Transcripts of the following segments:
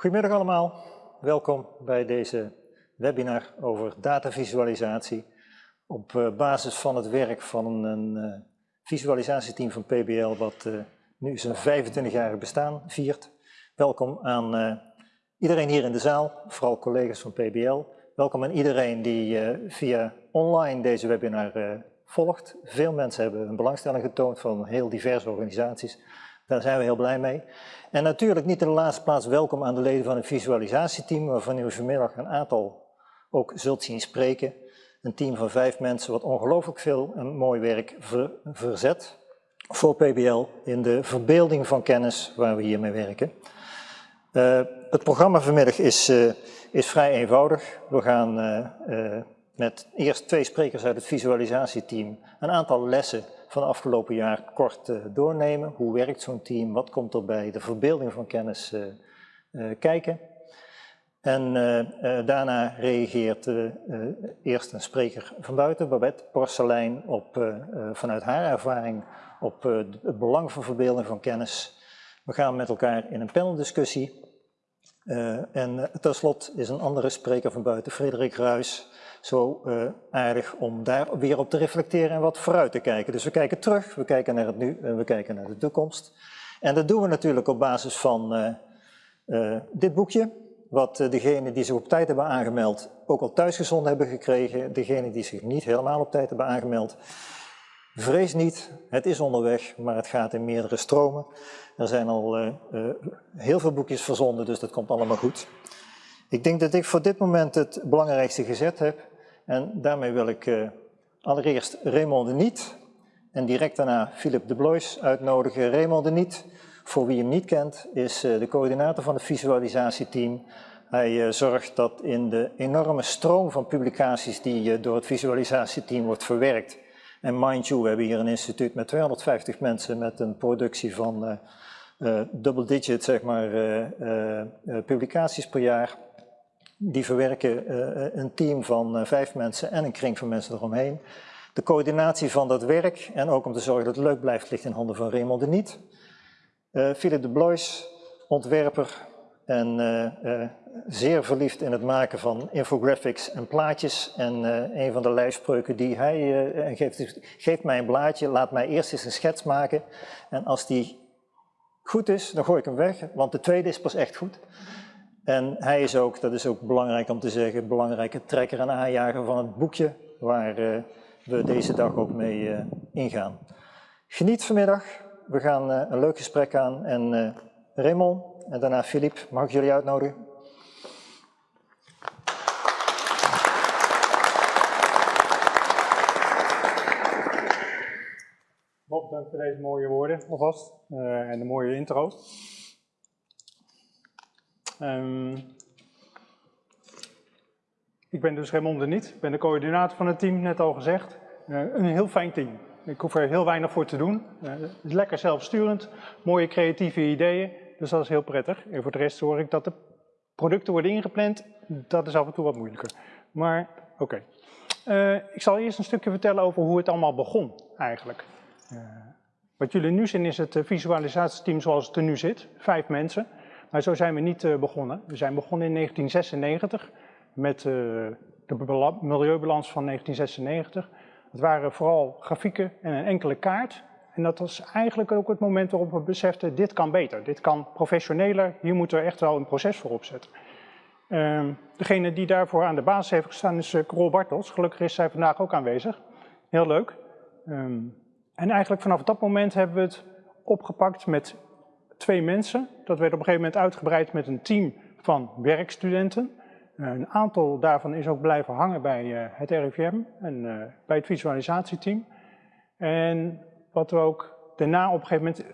Goedemiddag allemaal, welkom bij deze webinar over datavisualisatie op eh, basis van het werk van een uh, visualisatieteam van PBL wat uh, nu zijn 25-jarig bestaan viert. Welkom aan iedereen hier in de zaal, vooral collega's van PBL. Welkom aan iedereen die via online deze webinar volgt. Veel mensen hebben een belangstelling getoond van heel diverse organisaties. Daar zijn we heel blij mee. En natuurlijk niet in de laatste plaats welkom aan de leden van het visualisatieteam, waarvan u vanmiddag een aantal ook zult zien spreken. Een team van vijf mensen wat ongelooflijk veel en mooi werk verzet voor PBL in de verbeelding van kennis waar we hiermee werken. Uh, het programma vanmiddag is, uh, is vrij eenvoudig. We gaan uh, met eerst twee sprekers uit het visualisatieteam een aantal lessen van afgelopen jaar kort uh, doornemen. Hoe werkt zo'n team? Wat komt er bij de verbeelding van kennis uh, uh, kijken? En daarna reageert eerst een spreker van buiten, Babette Porcelein, op, vanuit haar ervaring op het belang van verbeelding van kennis. We gaan met elkaar in een paneldiscussie. en tenslotte is een andere spreker van buiten, Frederik Ruis, zo uh, aardig om daar weer op te reflecteren en wat vooruit te kijken. Dus we kijken terug, we kijken naar het nu en we kijken naar de toekomst. En dat doen we natuurlijk op basis van uh, uh, dit boekje, wat degenen die zich op tijd hebben aangemeld ook al thuisgezonden hebben gekregen. Degenen die zich niet helemaal op tijd hebben aangemeld, vrees niet, het is onderweg, maar het gaat in meerdere stromen. Er zijn al heel veel boekjes verzonden, dus dat komt allemaal goed. Ik denk dat ik voor dit moment het belangrijkste gezet heb. En daarmee wil ik uh, allereerst Raymond de Niet en direct daarna Philip de Blois uitnodigen. Raymond de Niet, voor wie hem niet kent, is uh, de coördinator van het visualisatieteam. Hij uh, zorgt dat in de enorme stroom van publicaties die door het visualisatieteam wordt verwerkt. En mind you, we hebben hier een instituut met 250 mensen met een productie van double digit zeg maar, publicaties per jaar die verwerken uh, een team van uh, vijf mensen en een kring van mensen eromheen. De coördinatie van dat werk en ook om te zorgen dat het leuk blijft ligt in handen van Raymond de Niet. Philip de Blois, ontwerper en zeer verliefd in het maken van infographics en plaatjes. En een van de lijfspreuken die hij geeft geef mij een blaadje, laat mij eerst eens een schets maken. En als die goed is, dan gooi ik hem weg, want de tweede is pas echt goed. En hij is ook, dat is ook belangrijk om te zeggen, belangrijke trekker en aanjager van het boekje waar uh, we deze dag ook mee uh, ingaan. Geniet vanmiddag, we gaan uh, een leuk gesprek aan en Raymond en daarna Filip, mag ik jullie uitnodigen? Bob, dank voor deze mooie woorden alvast en de mooie intro. Um, ik ben dus Raymond de Niet, ik ben de coördinator van het team, net al gezegd. Uh, een heel fijn team. Ik hoef er heel weinig voor te doen. Uh, het is lekker zelfsturend, mooie creatieve ideeën, dus dat is heel prettig. En voor de rest hoor ik dat de producten worden ingepland, dat is af en toe wat moeilijker. Maar oké. Uh, ik zal eerst een stukje vertellen over hoe het allemaal begon eigenlijk. wat jullie nu zien is het visualisatieteam zoals het er nu zit, vijf mensen. Maar zo zijn we niet uh, begonnen. We zijn begonnen in 1996 met uh, de milieubalans van 1996. Het waren vooral grafieken en een enkele kaart. En dat was eigenlijk ook het moment waarop we beseften, dit kan beter, dit kan professioneler, hier moeten we echt wel een proces voor opzetten. Uh, degene die daarvoor aan de basis heeft gestaan is uh, Bartels. Gelukkig is zij vandaag ook aanwezig. Heel leuk. Um, en eigenlijk vanaf dat moment hebben we het opgepakt met twee mensen. Dat werd op een gegeven moment uitgebreid met een team van werkstudenten. Eh, een aantal daarvan is ook blijven hangen bij eh, het RIVM en eh, bij het visualisatieteam. En wat we ook daarna op een gegeven moment,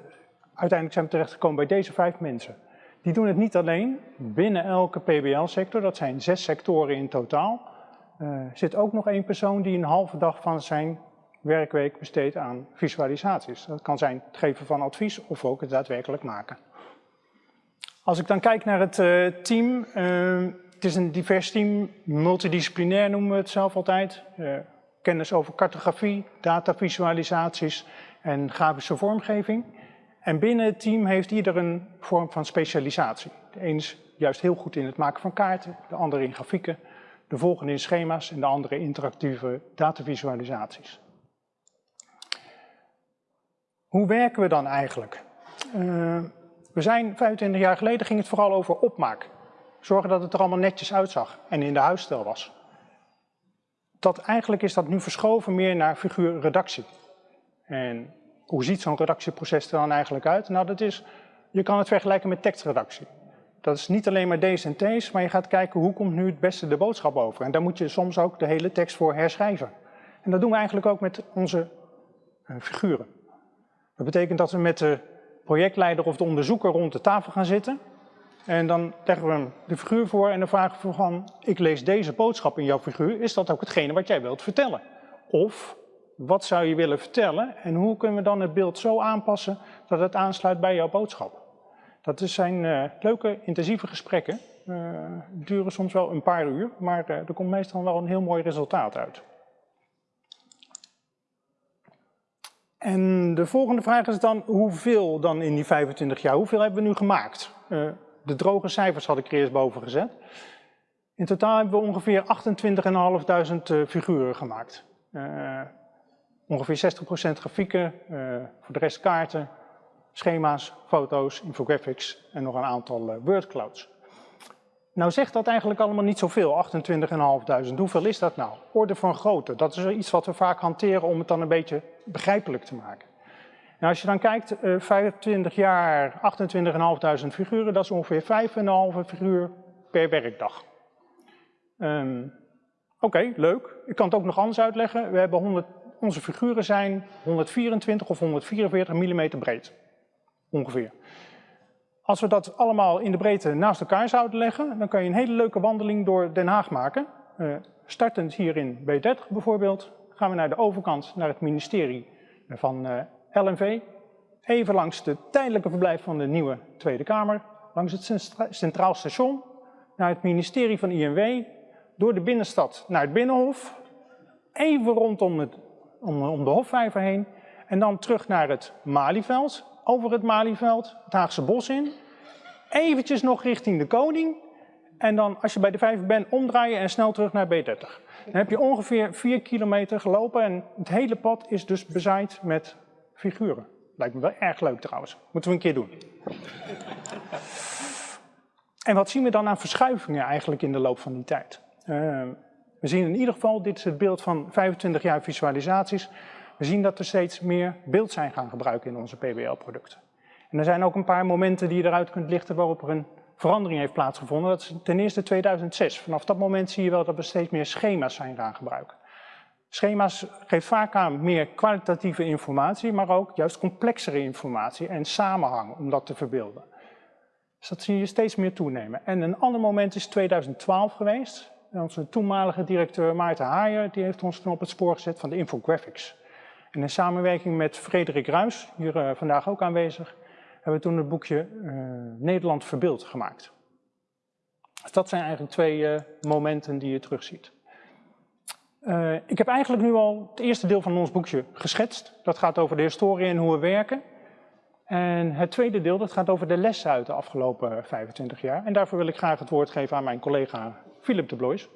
uiteindelijk zijn terechtgekomen bij deze vijf mensen. Die doen het niet alleen binnen elke PBL-sector, dat zijn zes sectoren in totaal. Uh, zit ook nog één persoon die een halve dag van zijn werkweek besteedt aan visualisaties. Dat kan zijn het geven van advies of ook het daadwerkelijk maken. Als ik dan kijk naar het uh, team, uh, het is een divers team, multidisciplinair noemen we het zelf altijd. Uh, kennis over cartografie, datavisualisaties en grafische vormgeving. En binnen het team heeft ieder een vorm van specialisatie. De een is juist heel goed in het maken van kaarten, de andere in grafieken, de volgende in schema's en de andere interactieve datavisualisaties. Hoe werken we dan eigenlijk? Uh, we zijn 25 jaar geleden ging het vooral over opmaak. Zorgen dat het er allemaal netjes uitzag en in de huisstijl was. Dat, eigenlijk is dat nu verschoven meer naar figuurredactie. En hoe ziet zo'n redactieproces er dan eigenlijk uit? Nou, dat is, je kan het vergelijken met tekstredactie. Dat is niet alleen maar D's en T's, maar je gaat kijken hoe komt nu het beste de boodschap over. En daar moet je soms ook de hele tekst voor herschrijven. En dat doen we eigenlijk ook met onze uh, figuren. Dat betekent dat we met de projectleider of de onderzoeker rond de tafel gaan zitten. En dan leggen we hem de figuur voor en dan vragen we van, ik lees deze boodschap in jouw figuur, is dat ook hetgene wat jij wilt vertellen? Of, wat zou je willen vertellen en hoe kunnen we dan het beeld zo aanpassen dat het aansluit bij jouw boodschap? Dat zijn uh, leuke, intensieve gesprekken. Uh, duren soms wel een paar uur, maar uh, er komt meestal wel een heel mooi resultaat uit. En de volgende vraag is dan, hoeveel dan in die 25 jaar? Hoeveel hebben we nu gemaakt? Uh, de droge cijfers had ik er eerst boven gezet. In totaal hebben we ongeveer 28.500 uh, figuren gemaakt. Uh, ongeveer 60% grafieken, voor de rest kaarten, schema's, foto's, infographics en nog een aantal wordclouds. Nou zegt dat eigenlijk allemaal niet zoveel, 28.500. Hoeveel is dat nou? Orde van grootte, dat is iets wat we vaak hanteren om het dan een beetje begrijpelijk te maken. Nou, als je dan kijkt, uh, 25 jaar, 28.500 figuren, dat is ongeveer 5,5 figuur per werkdag. Um, Oké, leuk. Ik kan het ook nog anders uitleggen. We hebben 100, onze figuren zijn 124 of 144 mm breed, ongeveer. Als we dat allemaal in de breedte naast elkaar zouden leggen, dan kan je een hele leuke wandeling door Den Haag maken. Uh, startend hier in B30 bijvoorbeeld, gaan we naar de overkant, naar het ministerie van eh, LNV. Even langs de tijdelijke verblijf van de nieuwe Tweede Kamer, langs het Centraal Station, naar het ministerie van INW, door de binnenstad naar het Binnenhof, even rondom het, om de Hofvijver heen, en dan terug naar het Malieveld, over het Malieveld, het Haagse Bos in. Eventjes nog richting de Koning. En dan, als je bij de vijver bent, omdraaien en snel terug naar B30. Dan heb je ongeveer 4 kilometer gelopen en het hele pad is dus bezaaid met figuren. Lijkt me wel erg leuk trouwens. Moeten we een keer doen. En wat zien we dan aan verschuivingen eigenlijk in de loop van die tijd? Uh, we zien in ieder geval, dit is het beeld van 25 jaar visualisaties. We zien dat we steeds meer beeld zijn gaan gebruiken in onze PBL-producten. En er zijn ook een paar momenten die je eruit kunt lichten waarop er een verandering heeft plaatsgevonden. Dat is ten eerste 2006. Vanaf dat moment zie je wel dat we steeds meer schema's zijn gaan gebruiken. Schema's geven vaak aan meer kwalitatieve informatie, maar ook juist complexere informatie en samenhang om dat te verbeelden. Dus dat zie je steeds meer toenemen. En een ander moment is 2012 geweest. Onze toenmalige directeur Maarten Haaier die heeft ons toen op het spoor gezet van de infographics. En in samenwerking met Frederik Ruis, hier uh, vandaag ook aanwezig, hebben we toen het boekje uh, Nederland Verbeeld gemaakt. Dus dat zijn eigenlijk twee uh, momenten die je terugziet. ik heb eigenlijk nu al het eerste deel van ons boekje geschetst. Dat gaat over de historie en hoe we werken. En het tweede deel dat gaat over de lessen uit de afgelopen 25 jaar. En daarvoor wil ik graag het woord geven aan mijn collega Philip de Blois.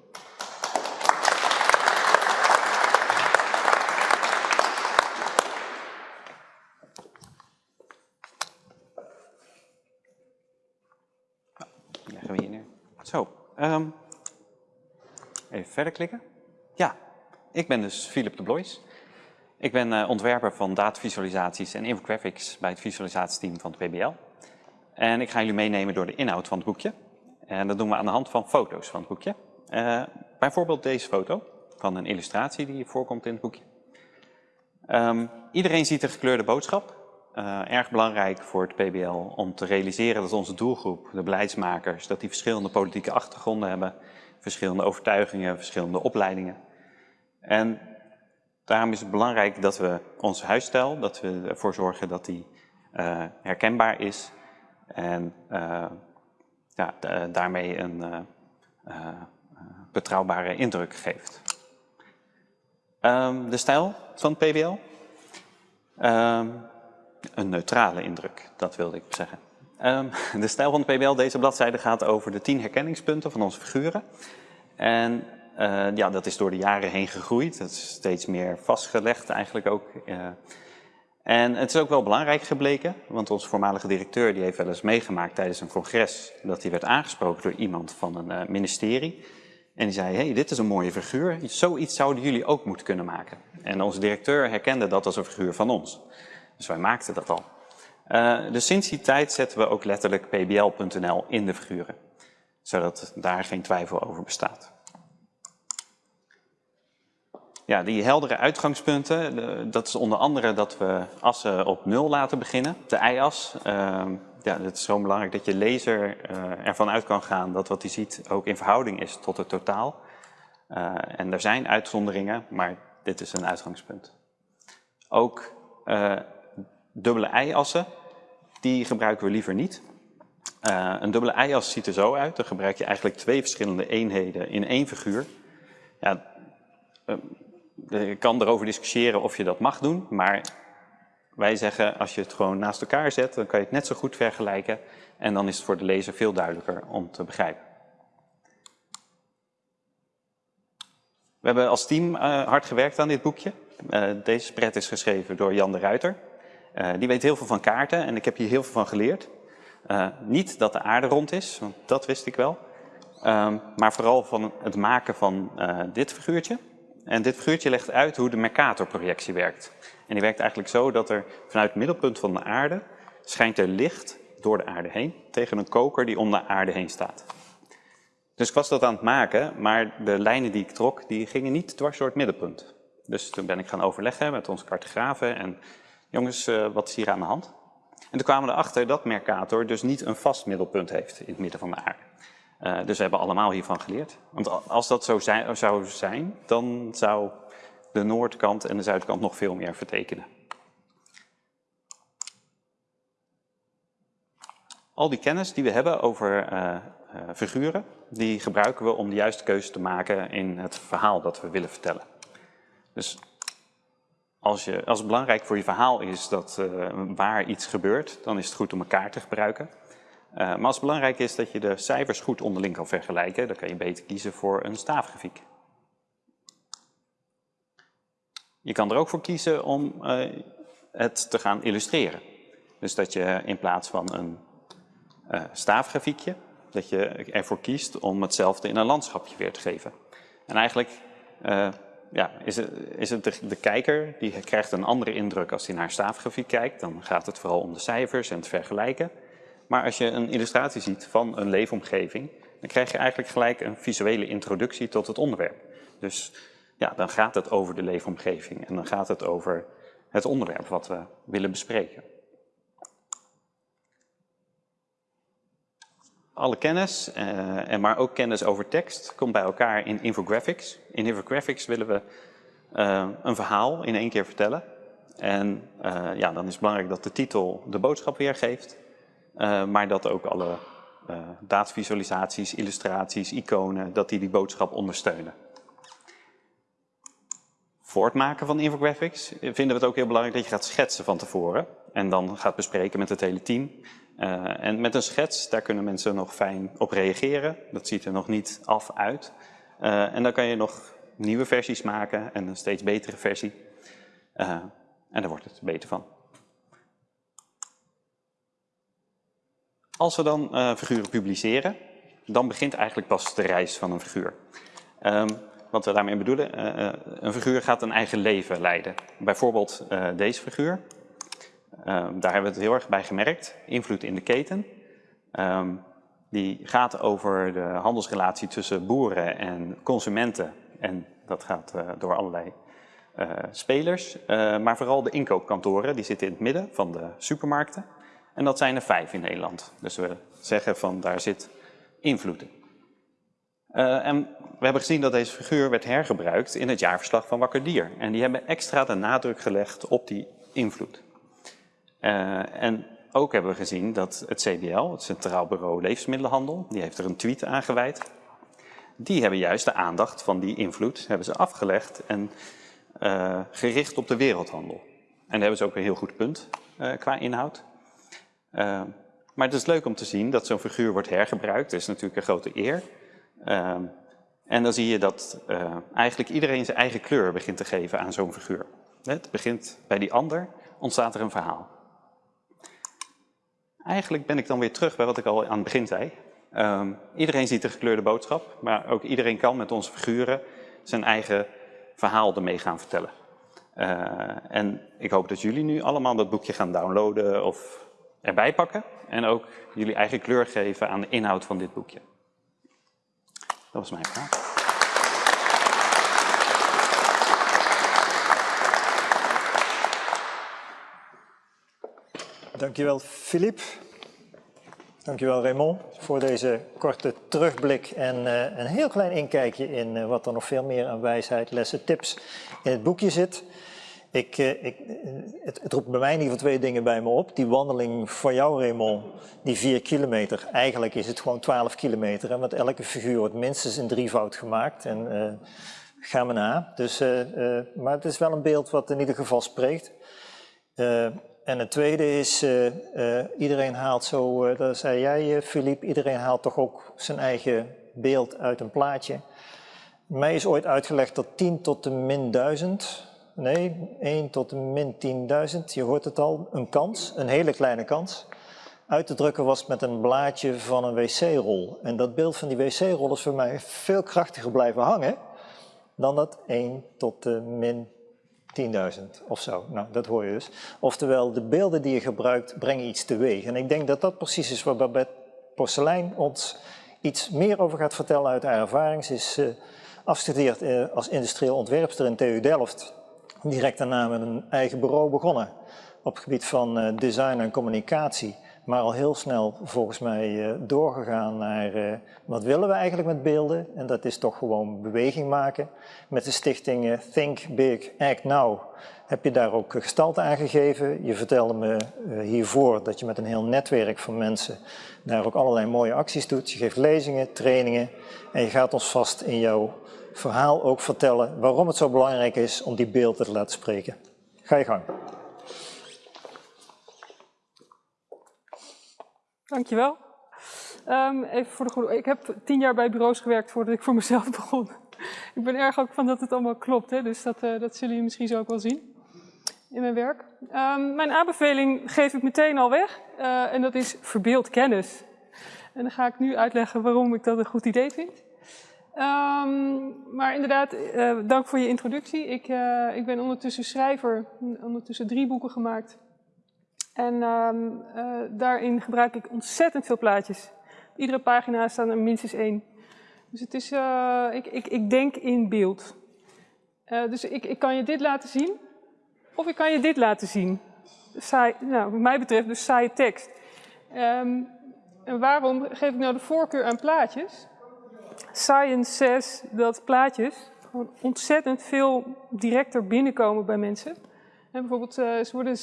Zo, um, even verder klikken. Ja, ik ben dus Philip de Blois. Ik ben uh, ontwerper van datavisualisaties en infographics bij het visualisatieteam van het PBL. En ik ga jullie meenemen door de inhoud van het boekje. En dat doen we aan de hand van foto's van het boekje. Uh, bijvoorbeeld deze foto van een illustratie die voorkomt in het boekje. Um, iedereen ziet de gekleurde boodschap. Uh, erg belangrijk voor het PBL om te realiseren dat onze doelgroep, de beleidsmakers, dat die verschillende politieke achtergronden hebben, verschillende overtuigingen, verschillende opleidingen. En daarom is het belangrijk dat we onze huisstijl, dat we ervoor zorgen dat die uh, herkenbaar is en ja, daarmee een betrouwbare indruk geeft. Um, de stijl van het PBL. Um, een neutrale indruk, dat wilde ik zeggen. Ehm, de stijl van de PBL, deze bladzijde, gaat over de tien herkenningspunten van onze figuren. En uh, ja, dat is door de jaren heen gegroeid. Dat is steeds meer vastgelegd eigenlijk ook. Uh, en het is ook wel belangrijk gebleken, want onze voormalige directeur die heeft wel eens meegemaakt tijdens een congres dat hij werd aangesproken door iemand van een uh, ministerie. En die zei, hey, dit is een mooie figuur, zoiets zouden jullie ook moeten kunnen maken. En onze directeur herkende dat als een figuur van ons. Dus wij maakten dat al. Uh, dus sinds die tijd zetten we ook letterlijk pbl.nl in de figuren. Zodat daar geen twijfel over bestaat. Ja, die heldere uitgangspunten, dat is onder andere dat we assen op nul laten beginnen. De y-as, uh, ja, het is zo belangrijk dat je lezer uh, ervan uit kan gaan dat wat hij ziet ook in verhouding is tot het totaal. Uh, en er zijn uitzonderingen, maar dit is een uitgangspunt. Ook dubbele y-assen, die gebruiken we liever niet. Uh, een dubbele y-as ziet er zo uit. Dan gebruik je eigenlijk twee verschillende eenheden in één figuur. Ja, je kan erover discussiëren of je dat mag doen, maar wij zeggen als je het gewoon naast elkaar zet, dan kan je het net zo goed vergelijken en dan is het voor de lezer veel duidelijker om te begrijpen. We hebben als team uh, hard gewerkt aan dit boekje. Deze spread is geschreven door Jan de Ruiter. Uh, die weet heel veel van kaarten en ik heb hier heel veel van geleerd. niet dat de aarde rond is, want dat wist ik wel. Um, maar vooral van het maken van dit figuurtje. En dit figuurtje legt uit hoe de Mercator-projectie werkt. En die werkt eigenlijk zo dat er vanuit het middelpunt van de aarde schijnt er licht door de aarde heen tegen een koker die om de aarde heen staat. Dus ik was dat aan het maken, maar de lijnen die ik trok, die gingen niet dwars door het middelpunt. Dus toen ben ik gaan overleggen met onze cartografen en jongens, uh, wat is hier aan de hand? En toen kwamen we erachter dat Mercator dus niet een vast middelpunt heeft in het midden van de aarde. Uh, dus we hebben allemaal hiervan geleerd. Want als dat zo zijn, zou zijn, dan zou de noordkant en de zuidkant nog veel meer vertekenen. Al die kennis die we hebben over uh, figuren, die gebruiken we om de juiste keuze te maken in het verhaal dat we willen vertellen. Dus als, je, als het belangrijk voor je verhaal is dat uh, waar iets gebeurt, dan is het goed om elkaar te gebruiken. Uh, maar als het belangrijk is dat je de cijfers goed onderling kan vergelijken, dan kan je beter kiezen voor een staafgrafiek. Je kan er ook voor kiezen om uh, het te gaan illustreren. Dus dat je in plaats van een staafgrafiekje, dat je ervoor kiest om hetzelfde in een landschapje weer te geven. En eigenlijk ja, is het, is het de, kijker, die krijgt een andere indruk als hij naar staafgrafiek kijkt. Dan gaat het vooral om de cijfers en het vergelijken. Maar als je een illustratie ziet van een leefomgeving, dan krijg je eigenlijk gelijk een visuele introductie tot het onderwerp. Dus ja, dan gaat het over de leefomgeving en dan gaat het over het onderwerp wat we willen bespreken. Alle kennis, uh, maar ook kennis over tekst, komt bij elkaar in infographics. In infographics willen we uh, een verhaal in één keer vertellen. En uh, ja, dan is het belangrijk dat de titel de boodschap weergeeft. Maar dat ook alle datavisualisaties, illustraties, iconen, dat die die boodschap ondersteunen. Voor het maken van infographics vinden we het ook heel belangrijk dat je gaat schetsen van tevoren. En dan gaat bespreken met het hele team. Uh, en met een schets, daar kunnen mensen nog fijn op reageren. Dat ziet er nog niet af uit. en dan kan je nog nieuwe versies maken en een steeds betere versie. en daar wordt het beter van. Als we dan figuren publiceren, dan begint eigenlijk pas de reis van een figuur. Um, wat we daarmee bedoelen, een figuur gaat een eigen leven leiden. Bijvoorbeeld deze figuur. Um, daar hebben we het heel erg bij gemerkt. Invloed in de keten. Um, die gaat over de handelsrelatie tussen boeren en consumenten. En dat gaat door allerlei spelers. maar vooral de inkoopkantoren, die zitten in het midden van de supermarkten. En dat zijn er vijf in Nederland. Dus we zeggen van daar zit invloed in. Uh, en we hebben gezien dat deze figuur werd hergebruikt in het jaarverslag van Wakker Dier. En die hebben extra de nadruk gelegd op die invloed. Uh, en ook hebben we gezien dat het CBL, het Centraal Bureau Levensmiddelenhandel, die heeft er een tweet aan gewijd. Die hebben juist de aandacht van die invloed hebben ze afgelegd en uh, gericht op de wereldhandel. En daar hebben ze ook een heel goed punt qua inhoud. Maar het is leuk om te zien dat zo'n figuur wordt hergebruikt. Dat is natuurlijk een grote eer. En dan zie je dat eigenlijk iedereen zijn eigen kleur begint te geven aan zo'n figuur. Het begint bij die ander, ontstaat er een verhaal. Eigenlijk ben ik dan weer terug bij wat ik al aan het begin zei. Um, iedereen ziet de gekleurde boodschap, maar ook iedereen kan met onze figuren zijn eigen verhaal ermee gaan vertellen. Uh, en ik hoop dat jullie nu allemaal dat boekje gaan downloaden of erbij pakken. En ook jullie eigen kleur geven aan de inhoud van dit boekje. Dat was mijn vraag. Dankjewel, Filip. Dankjewel, Raymond, voor deze korte terugblik en uh, een heel klein inkijkje in uh, wat er nog veel meer aan wijsheid, lessen, tips in het boekje zit. Ik, uh, ik, het, het, roept bij mij in ieder geval twee dingen bij me op. Die wandeling van jou, Raymond, die vier kilometer. Eigenlijk is het gewoon twaalf kilometer, want elke figuur wordt minstens in drievoud gemaakt. En ga me na. Dus, maar het is wel een beeld wat in ieder geval spreekt. En het tweede is, uh, uh, iedereen haalt zo, uh, dat zei jij Filip, iedereen haalt toch ook zijn eigen beeld uit een plaatje. Mij is ooit uitgelegd dat 10 tot de min 1000, nee, 1 tot de min 10.000, je hoort het al, een kans, een hele kleine kans, uit te drukken was met een blaadje van een wc-rol. En dat beeld van die wc-rol is voor mij veel krachtiger blijven hangen dan dat 1 tot de min 10.000 of zo. Nou, dat hoor je dus. Oftewel, de beelden die je gebruikt brengen iets teweeg. En ik denk dat dat precies is waar Babette Porcelein ons iets meer over gaat vertellen uit haar ervaring. Ze is uh, afgestudeerd uh, als industrieel ontwerpster in TU Delft. Direct daarna met een eigen bureau begonnen op het gebied van uh, design en communicatie maar al heel snel volgens mij uh, doorgegaan naar uh, wat willen we eigenlijk met beelden en dat is toch gewoon beweging maken. Met de stichting uh, Think Big Act Now heb je daar ook gestalte aan gegeven. Je vertelde me hiervoor dat je met een heel netwerk van mensen daar ook allerlei mooie acties doet. Je geeft lezingen, trainingen en je gaat ons vast in jouw verhaal ook vertellen waarom het zo belangrijk is om die beelden te laten spreken. Ga je gang. Dankjewel. Um, even voor de goede. Ik heb tien jaar bij bureaus gewerkt voordat ik voor mezelf begon. ik ben erg ook van dat het allemaal klopt, hè? dus dat, uh, dat zullen jullie misschien zo ook wel zien in mijn werk. Um, mijn aanbeveling geef ik meteen al weg uh, en dat is verbeeld kennis. En dan ga ik nu uitleggen waarom ik dat een goed idee vind. Um, maar inderdaad, uh, dank voor je introductie. Ik, ik ben ondertussen schrijver, ondertussen drie boeken gemaakt. En um, uh, daarin gebruik ik ontzettend veel plaatjes. Iedere pagina staat er minstens één. Dus het is, uh, ik, ik, ik denk in beeld. Uh, dus ik, ik kan je dit laten zien, of ik kan je dit laten zien. Saai, nou, wat mij betreft dus saaie tekst. Um, en waarom geef ik nou de voorkeur aan plaatjes? Science says dat plaatjes gewoon ontzettend veel directer binnenkomen bij mensen. En bijvoorbeeld, uh, ze worden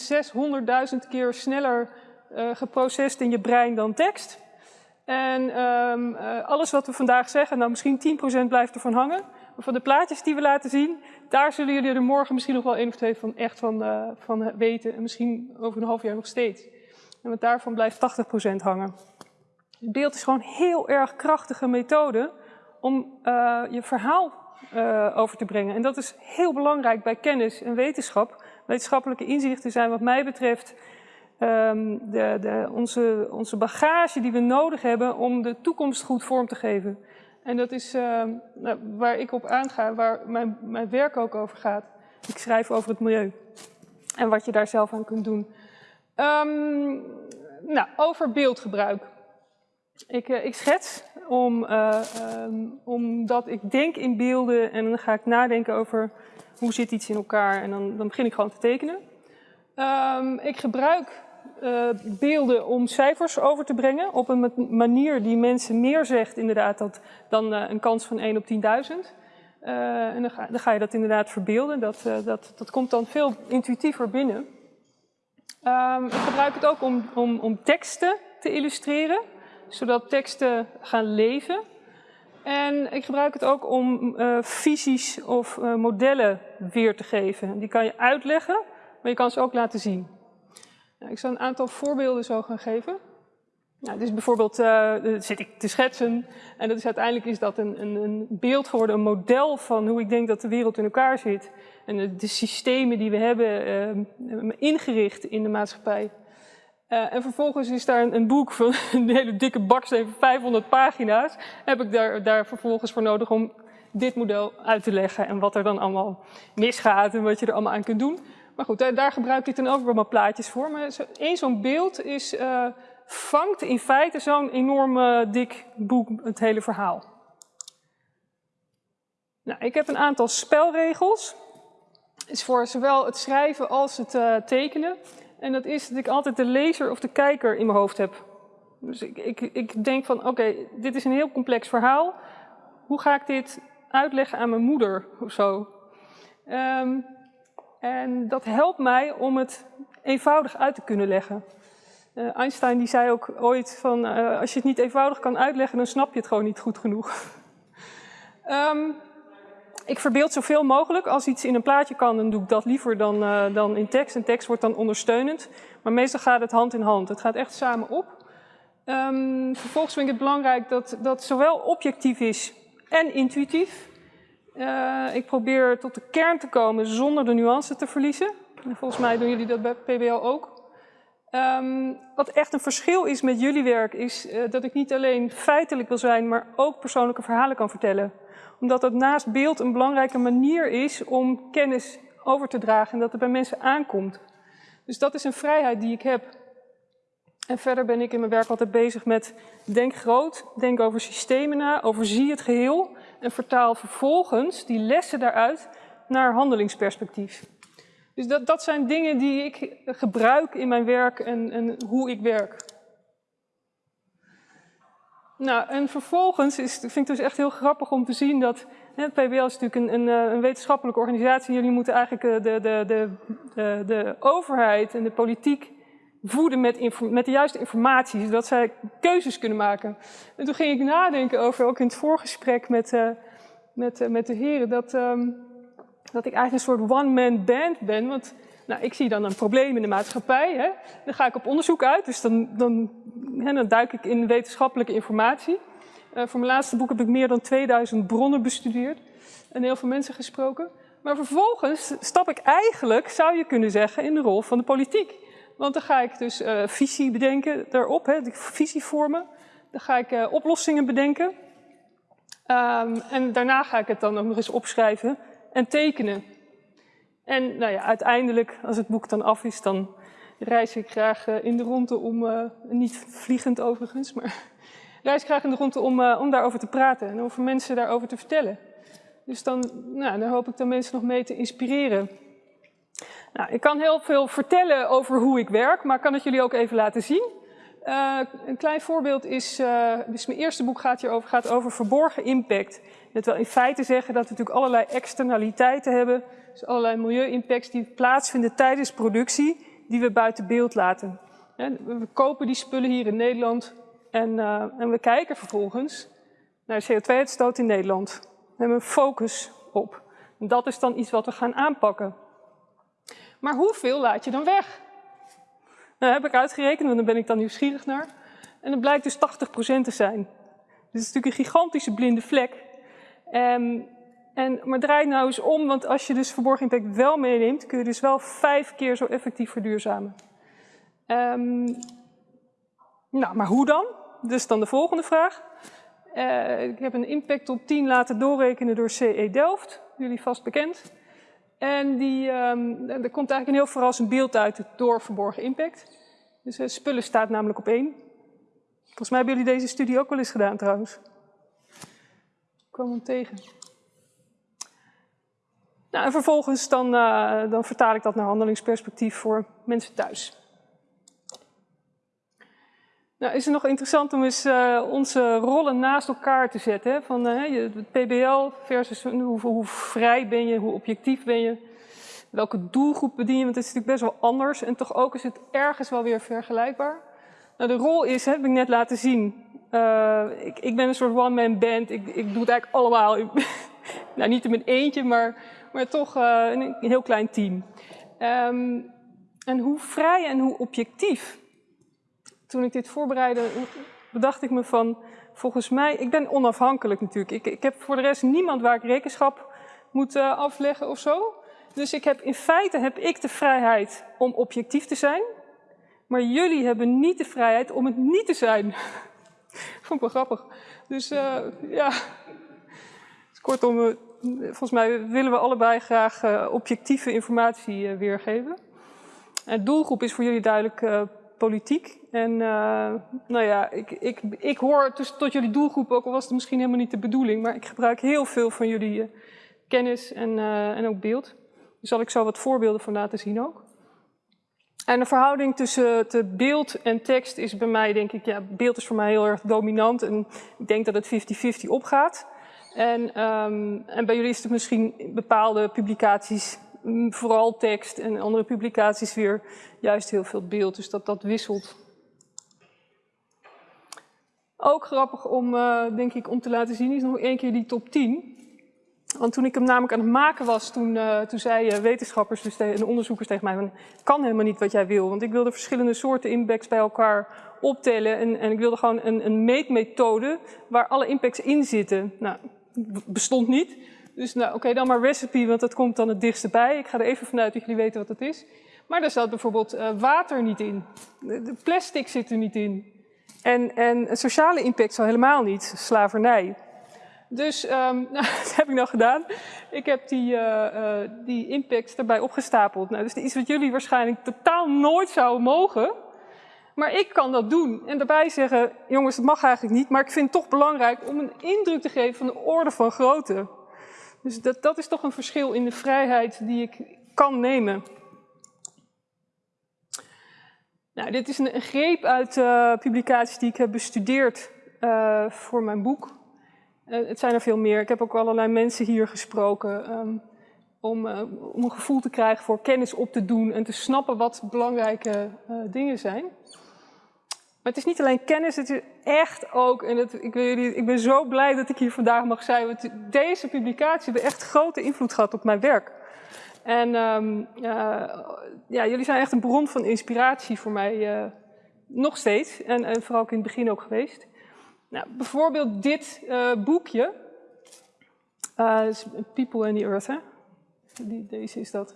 600.000 keer sneller uh, geprocessed in je brein dan tekst. En um, uh, alles wat we vandaag zeggen, nou misschien 10% blijft ervan hangen. Maar van de plaatjes die we laten zien, daar zullen jullie er morgen misschien nog wel één of twee van echt van, van weten. En misschien over een half jaar nog steeds. En want daarvan blijft 80% hangen. Het beeld is gewoon een heel erg krachtige methode om je verhaal over te brengen. En dat is heel belangrijk bij kennis en wetenschap wetenschappelijke inzichten zijn wat mij betreft um, de, de, onze, onze bagage die we nodig hebben om de toekomst goed vorm te geven. En dat is uh, waar ik op aanga, waar mijn, mijn werk ook over gaat. Ik schrijf over het milieu en wat je daar zelf aan kunt doen. Um, nou, over beeldgebruik. Ik, uh, ik schets om, um, omdat ik denk in beelden en dan ga ik nadenken over hoe zit iets in elkaar en dan, dan begin ik gewoon te tekenen. Um, ik gebruik uh, beelden om cijfers over te brengen op een manier die mensen meer zegt inderdaad dat, dan uh, een kans van 1 op 10.000. Uh, en dan ga, je dat inderdaad verbeelden. Dat, dat, dat komt dan veel intuïtiever binnen. Um, ik gebruik het ook om, om, om teksten te illustreren, zodat teksten gaan leven. En ik gebruik het ook om uh, visies of uh, modellen weer te geven. Die kan je uitleggen, maar je kan ze ook laten zien. Nou, ik zal een aantal voorbeelden zo gaan geven. Nou, dus bijvoorbeeld uh, zit ik te schetsen en dat is, uiteindelijk is dat een, een, een, beeld geworden, een model van hoe ik denk dat de wereld in elkaar zit. En de, de systemen die we hebben ingericht in de maatschappij. Uh, en vervolgens is daar een, een, boek van een hele dikke baksteen 500 pagina's. Heb ik daar, daar vervolgens voor nodig om dit model uit te leggen en wat er dan allemaal misgaat en wat je er allemaal aan kunt doen. Maar goed, daar, daar gebruik ik dan ook maar plaatjes voor. Maar één zo'n beeld is, uh, vangt in feite zo'n enorm dik boek het hele verhaal. Nou, ik heb een aantal spelregels. Is voor zowel het schrijven als het uh, tekenen. En dat is dat ik altijd de lezer of de kijker in mijn hoofd heb. Dus ik, ik, ik denk van, oké, dit is een heel complex verhaal. Hoe ga ik dit uitleggen aan mijn moeder of zo? Um, en dat helpt mij om het eenvoudig uit te kunnen leggen. Uh, Einstein die zei ook ooit van, uh, als je het niet eenvoudig kan uitleggen, dan snap je het gewoon niet goed genoeg. um, ik verbeeld zoveel mogelijk. Als iets in een plaatje kan, dan doe ik dat liever dan, uh, dan in tekst. En tekst wordt dan ondersteunend. Maar meestal gaat het hand in hand. Het gaat echt samen op. Um, vervolgens vind ik het belangrijk dat dat zowel objectief is en intuïtief. Uh, ik probeer tot de kern te komen zonder de nuance te verliezen. En volgens mij doen jullie dat bij PBL ook. Um, wat echt een verschil is met jullie werk, is uh, dat ik niet alleen feitelijk wil zijn, maar ook persoonlijke verhalen kan vertellen. Omdat dat naast beeld een belangrijke manier is om kennis over te dragen en dat het bij mensen aankomt. Dus dat is een vrijheid die ik heb. En verder ben ik in mijn werk altijd bezig met denk groot, denk over systemen na, overzie het geheel en vertaal vervolgens die lessen daaruit naar handelingsperspectief. Dus dat, dat zijn dingen die ik gebruik in mijn werk en, en hoe ik werk. Nou, en vervolgens is, vind ik dus echt heel grappig om te zien dat hè, PBL is natuurlijk een, een, een, wetenschappelijke organisatie. Jullie moeten eigenlijk eh, de, de, de, de, de overheid en de politiek voeden met, met, de juiste informatie, zodat zij keuzes kunnen maken. En toen ging ik nadenken over, ook in het voorgesprek met, uh, met, uh, met de heren, dat, um, dat ik eigenlijk een soort one-man band ben. Want nou, ik zie dan een probleem in de maatschappij, hè. dan ga ik op onderzoek uit, dus dan, dan, hè, dan duik ik in wetenschappelijke informatie. Uh, voor mijn laatste boek heb ik meer dan 2000 bronnen bestudeerd en heel veel mensen gesproken. Maar vervolgens stap ik eigenlijk, zou je kunnen zeggen, in de rol van de politiek. Want dan ga ik dus uh, visie bedenken daarop, hè, de visie vormen. Dan ga ik uh, oplossingen bedenken. Um, en daarna ga ik het dan ook nog eens opschrijven en tekenen. En nou ja, uiteindelijk, als het boek dan af is, dan reis ik graag uh, in de ronde om, niet vliegend overigens, maar reis ik graag in de ronde om, om daarover te praten en over mensen daarover te vertellen. Dus dan, nou, dan hoop ik dan mensen nog mee te inspireren. Nou, ik kan heel veel vertellen over hoe ik werk, maar ik kan het jullie ook even laten zien. Een klein voorbeeld is, dus mijn eerste boek gaat hierover, gaat over verborgen impact. Dat wil in feite zeggen dat we natuurlijk allerlei externaliteiten hebben, dus allerlei milieu-impacts die plaatsvinden tijdens productie, die we buiten beeld laten. we kopen die spullen hier in Nederland en, uh, en we kijken vervolgens naar CO2-uitstoot in Nederland. We hebben een focus op. En dat is dan iets wat we gaan aanpakken. Maar hoeveel laat je dan weg? Nou, heb ik uitgerekend, want daar ben ik dan nieuwsgierig naar. En dat blijkt dus 80% te zijn. Het is natuurlijk een gigantische blinde vlek. Um, en, maar draai nou eens om, want als je dus verborgen impact wel meeneemt, kun je dus wel vijf keer zo effectief verduurzamen. Um, nou, maar hoe dan? Dus dan de volgende vraag. Uh, ik heb een impact op 10 laten doorrekenen door CE Delft, jullie vast bekend. En die, um, er komt eigenlijk een heel verrassend beeld uit door verborgen impact. Dus uh, spullen staat namelijk op één. Volgens mij hebben jullie deze studie ook wel eens gedaan trouwens. Ik kwam hem tegen. Nou, en vervolgens dan, uh, dan vertaal ik dat naar handelingsperspectief voor mensen thuis. Nou, is het nog interessant om eens uh, onze rollen naast elkaar te zetten. Hè? Van het PBL versus hoe, hoe, vrij ben je, hoe objectief ben je. Welke doelgroep bedien je, want het is natuurlijk best wel anders. En toch ook is het ergens wel weer vergelijkbaar. Nou, de rol is, hè, heb ik net laten zien. Ik, ik, ben een soort one-man band. Ik, ik, doe het eigenlijk allemaal. nou, niet in mijn eentje, maar, maar toch een heel klein team. Um, en hoe vrij en hoe objectief toen ik dit voorbereidde, bedacht ik me van, volgens mij, ik ben onafhankelijk natuurlijk. Ik, ik heb voor de rest niemand waar ik rekenschap moet uh, afleggen of zo. Dus ik heb, in feite heb ik de vrijheid om objectief te zijn. Maar jullie hebben niet de vrijheid om het niet te zijn. Vond ik wel grappig. Dus uh, ja, dus kortom, volgens mij willen we allebei graag uh, objectieve informatie weergeven. Het doelgroep is voor jullie duidelijk politiek. En nou ja, ik, ik, ik hoor dus tot jullie doelgroep, ook al was het misschien helemaal niet de bedoeling, maar ik gebruik heel veel van jullie kennis en, en ook beeld. Daar zal ik zo wat voorbeelden van laten zien ook. En de verhouding tussen beeld en tekst is bij mij, denk ik, ja, beeld is voor mij heel erg dominant. En ik denk dat het 50-50 opgaat. En, um, en bij jullie is het misschien bepaalde publicaties, mm, vooral tekst en andere publicaties weer juist heel veel beeld. Dus dat dat wisselt. Ook grappig om, uh, denk ik, om te laten zien is nog één keer die top 10. Want toen ik hem namelijk aan het maken was, toen, uh, toen zeiden wetenschappers dus en onderzoekers tegen mij, van, kan helemaal niet wat jij wil. Want ik wilde verschillende soorten impacts bij elkaar optellen en, en ik wilde gewoon een, een meetmethode waar alle impacts in zitten. Nou, bestond niet. Dus nou, oké, dan maar recipe, want dat komt dan het dichtst bij. Ik ga er even vanuit dat jullie weten wat het is. Maar daar zat bijvoorbeeld uh, water niet in. De plastic zit er niet in. En, en sociale impact al helemaal niet, slavernij. Dus um, dat heb ik nou gedaan. Ik heb die, uh, die impacts erbij opgestapeld. Nou, dus iets wat jullie waarschijnlijk totaal nooit zouden mogen. Maar ik kan dat doen. En daarbij zeggen, jongens, dat mag eigenlijk niet. Maar ik vind het toch belangrijk om een indruk te geven van de orde van grootte. Dus dat, dat is toch een verschil in de vrijheid die ik kan nemen. Nou, dit is een, greep uit uh, publicaties die ik heb bestudeerd voor mijn boek. Uh, het zijn er veel meer. Ik heb ook allerlei mensen hier gesproken um, om, om, een gevoel te krijgen voor kennis op te doen en te snappen wat belangrijke dingen zijn. Maar het is niet alleen kennis, het is echt ook, en het, ik, jullie, ik, ben zo blij dat ik hier vandaag mag zijn, want deze publicatie heeft echt grote invloed gehad op mijn werk. En um, ja, jullie zijn echt een bron van inspiratie voor mij, nog steeds, en, en vooral in het begin ook geweest. Nou, bijvoorbeeld dit uh, boekje. People and the Earth, hè? Die, deze is dat.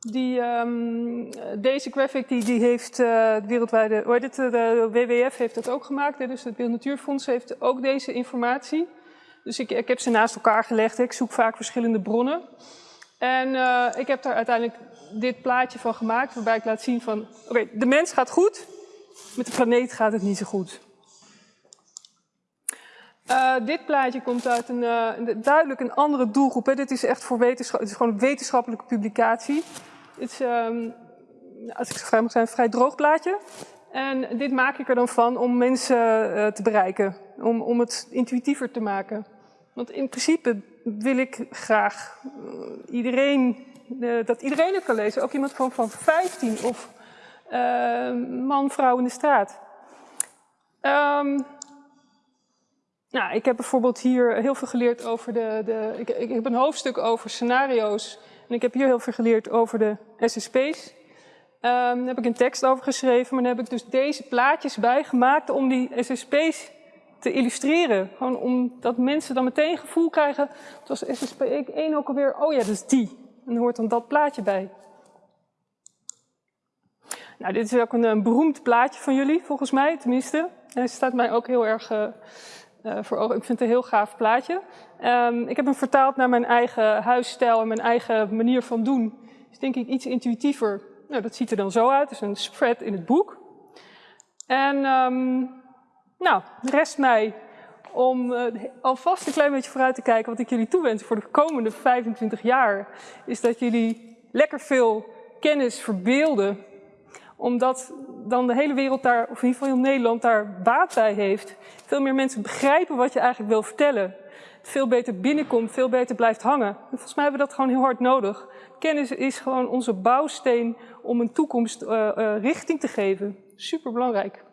Die, um, deze graphic die, die heeft uh, wereldwijde, hoe het, de WWF heeft dat ook gemaakt, dus het Beeld Natuurfonds heeft ook deze informatie. Dus ik, ik heb ze naast elkaar gelegd, ik zoek vaak verschillende bronnen. En uh, ik heb daar uiteindelijk dit plaatje van gemaakt, waarbij ik laat zien van, oké, de mens gaat goed, met de planeet gaat het niet zo goed. Uh, dit plaatje komt uit een, uh, duidelijk een andere doelgroep. Hè. Dit is echt voor wetenschap, het is gewoon een wetenschappelijke publicatie. Het is, um, als ik zo vrij mag zijn, een vrij droog plaatje. En dit maak ik er dan van om mensen uh, te bereiken, om, om het intuïtiever te maken. Want in principe wil ik graag iedereen, dat iedereen het kan lezen. Ook iemand van, van 15 of man, vrouw in de straat. Um, nou, ik heb bijvoorbeeld hier heel veel geleerd over de... de ik, ik, heb een hoofdstuk over scenario's. En ik heb hier heel veel geleerd over de SSP's. Um, daar heb ik een tekst over geschreven, maar daar heb ik dus deze plaatjes bijgemaakt om die SSP's te illustreren. Gewoon omdat mensen dan meteen een gevoel krijgen, zoals SSP 1 ook alweer, oh ja, dat is die. En hoort dan dat plaatje bij. Nou, dit is ook een, beroemd plaatje van jullie, volgens mij, tenminste. En hij staat mij ook heel erg... Uh, voor ogen. Ik vind het een heel gaaf plaatje. Um, ik heb hem vertaald naar mijn eigen huisstijl en mijn eigen manier van doen. Dus denk ik iets intuïtiever. Nou, dat ziet er dan zo uit. Het is een spread in het boek. En um, nou, rest mij om uh, alvast een klein beetje vooruit te kijken wat ik jullie toewens voor de komende 25 jaar. Is dat jullie lekker veel kennis verbeelden omdat dan de hele wereld daar, of in ieder geval Nederland, daar baat bij heeft. Veel meer mensen begrijpen wat je eigenlijk wil vertellen. Veel beter binnenkomt, veel beter blijft hangen. En volgens mij hebben we dat gewoon heel hard nodig. Kennis is gewoon onze bouwsteen om een toekomst uh, uh, richting te geven. Super belangrijk.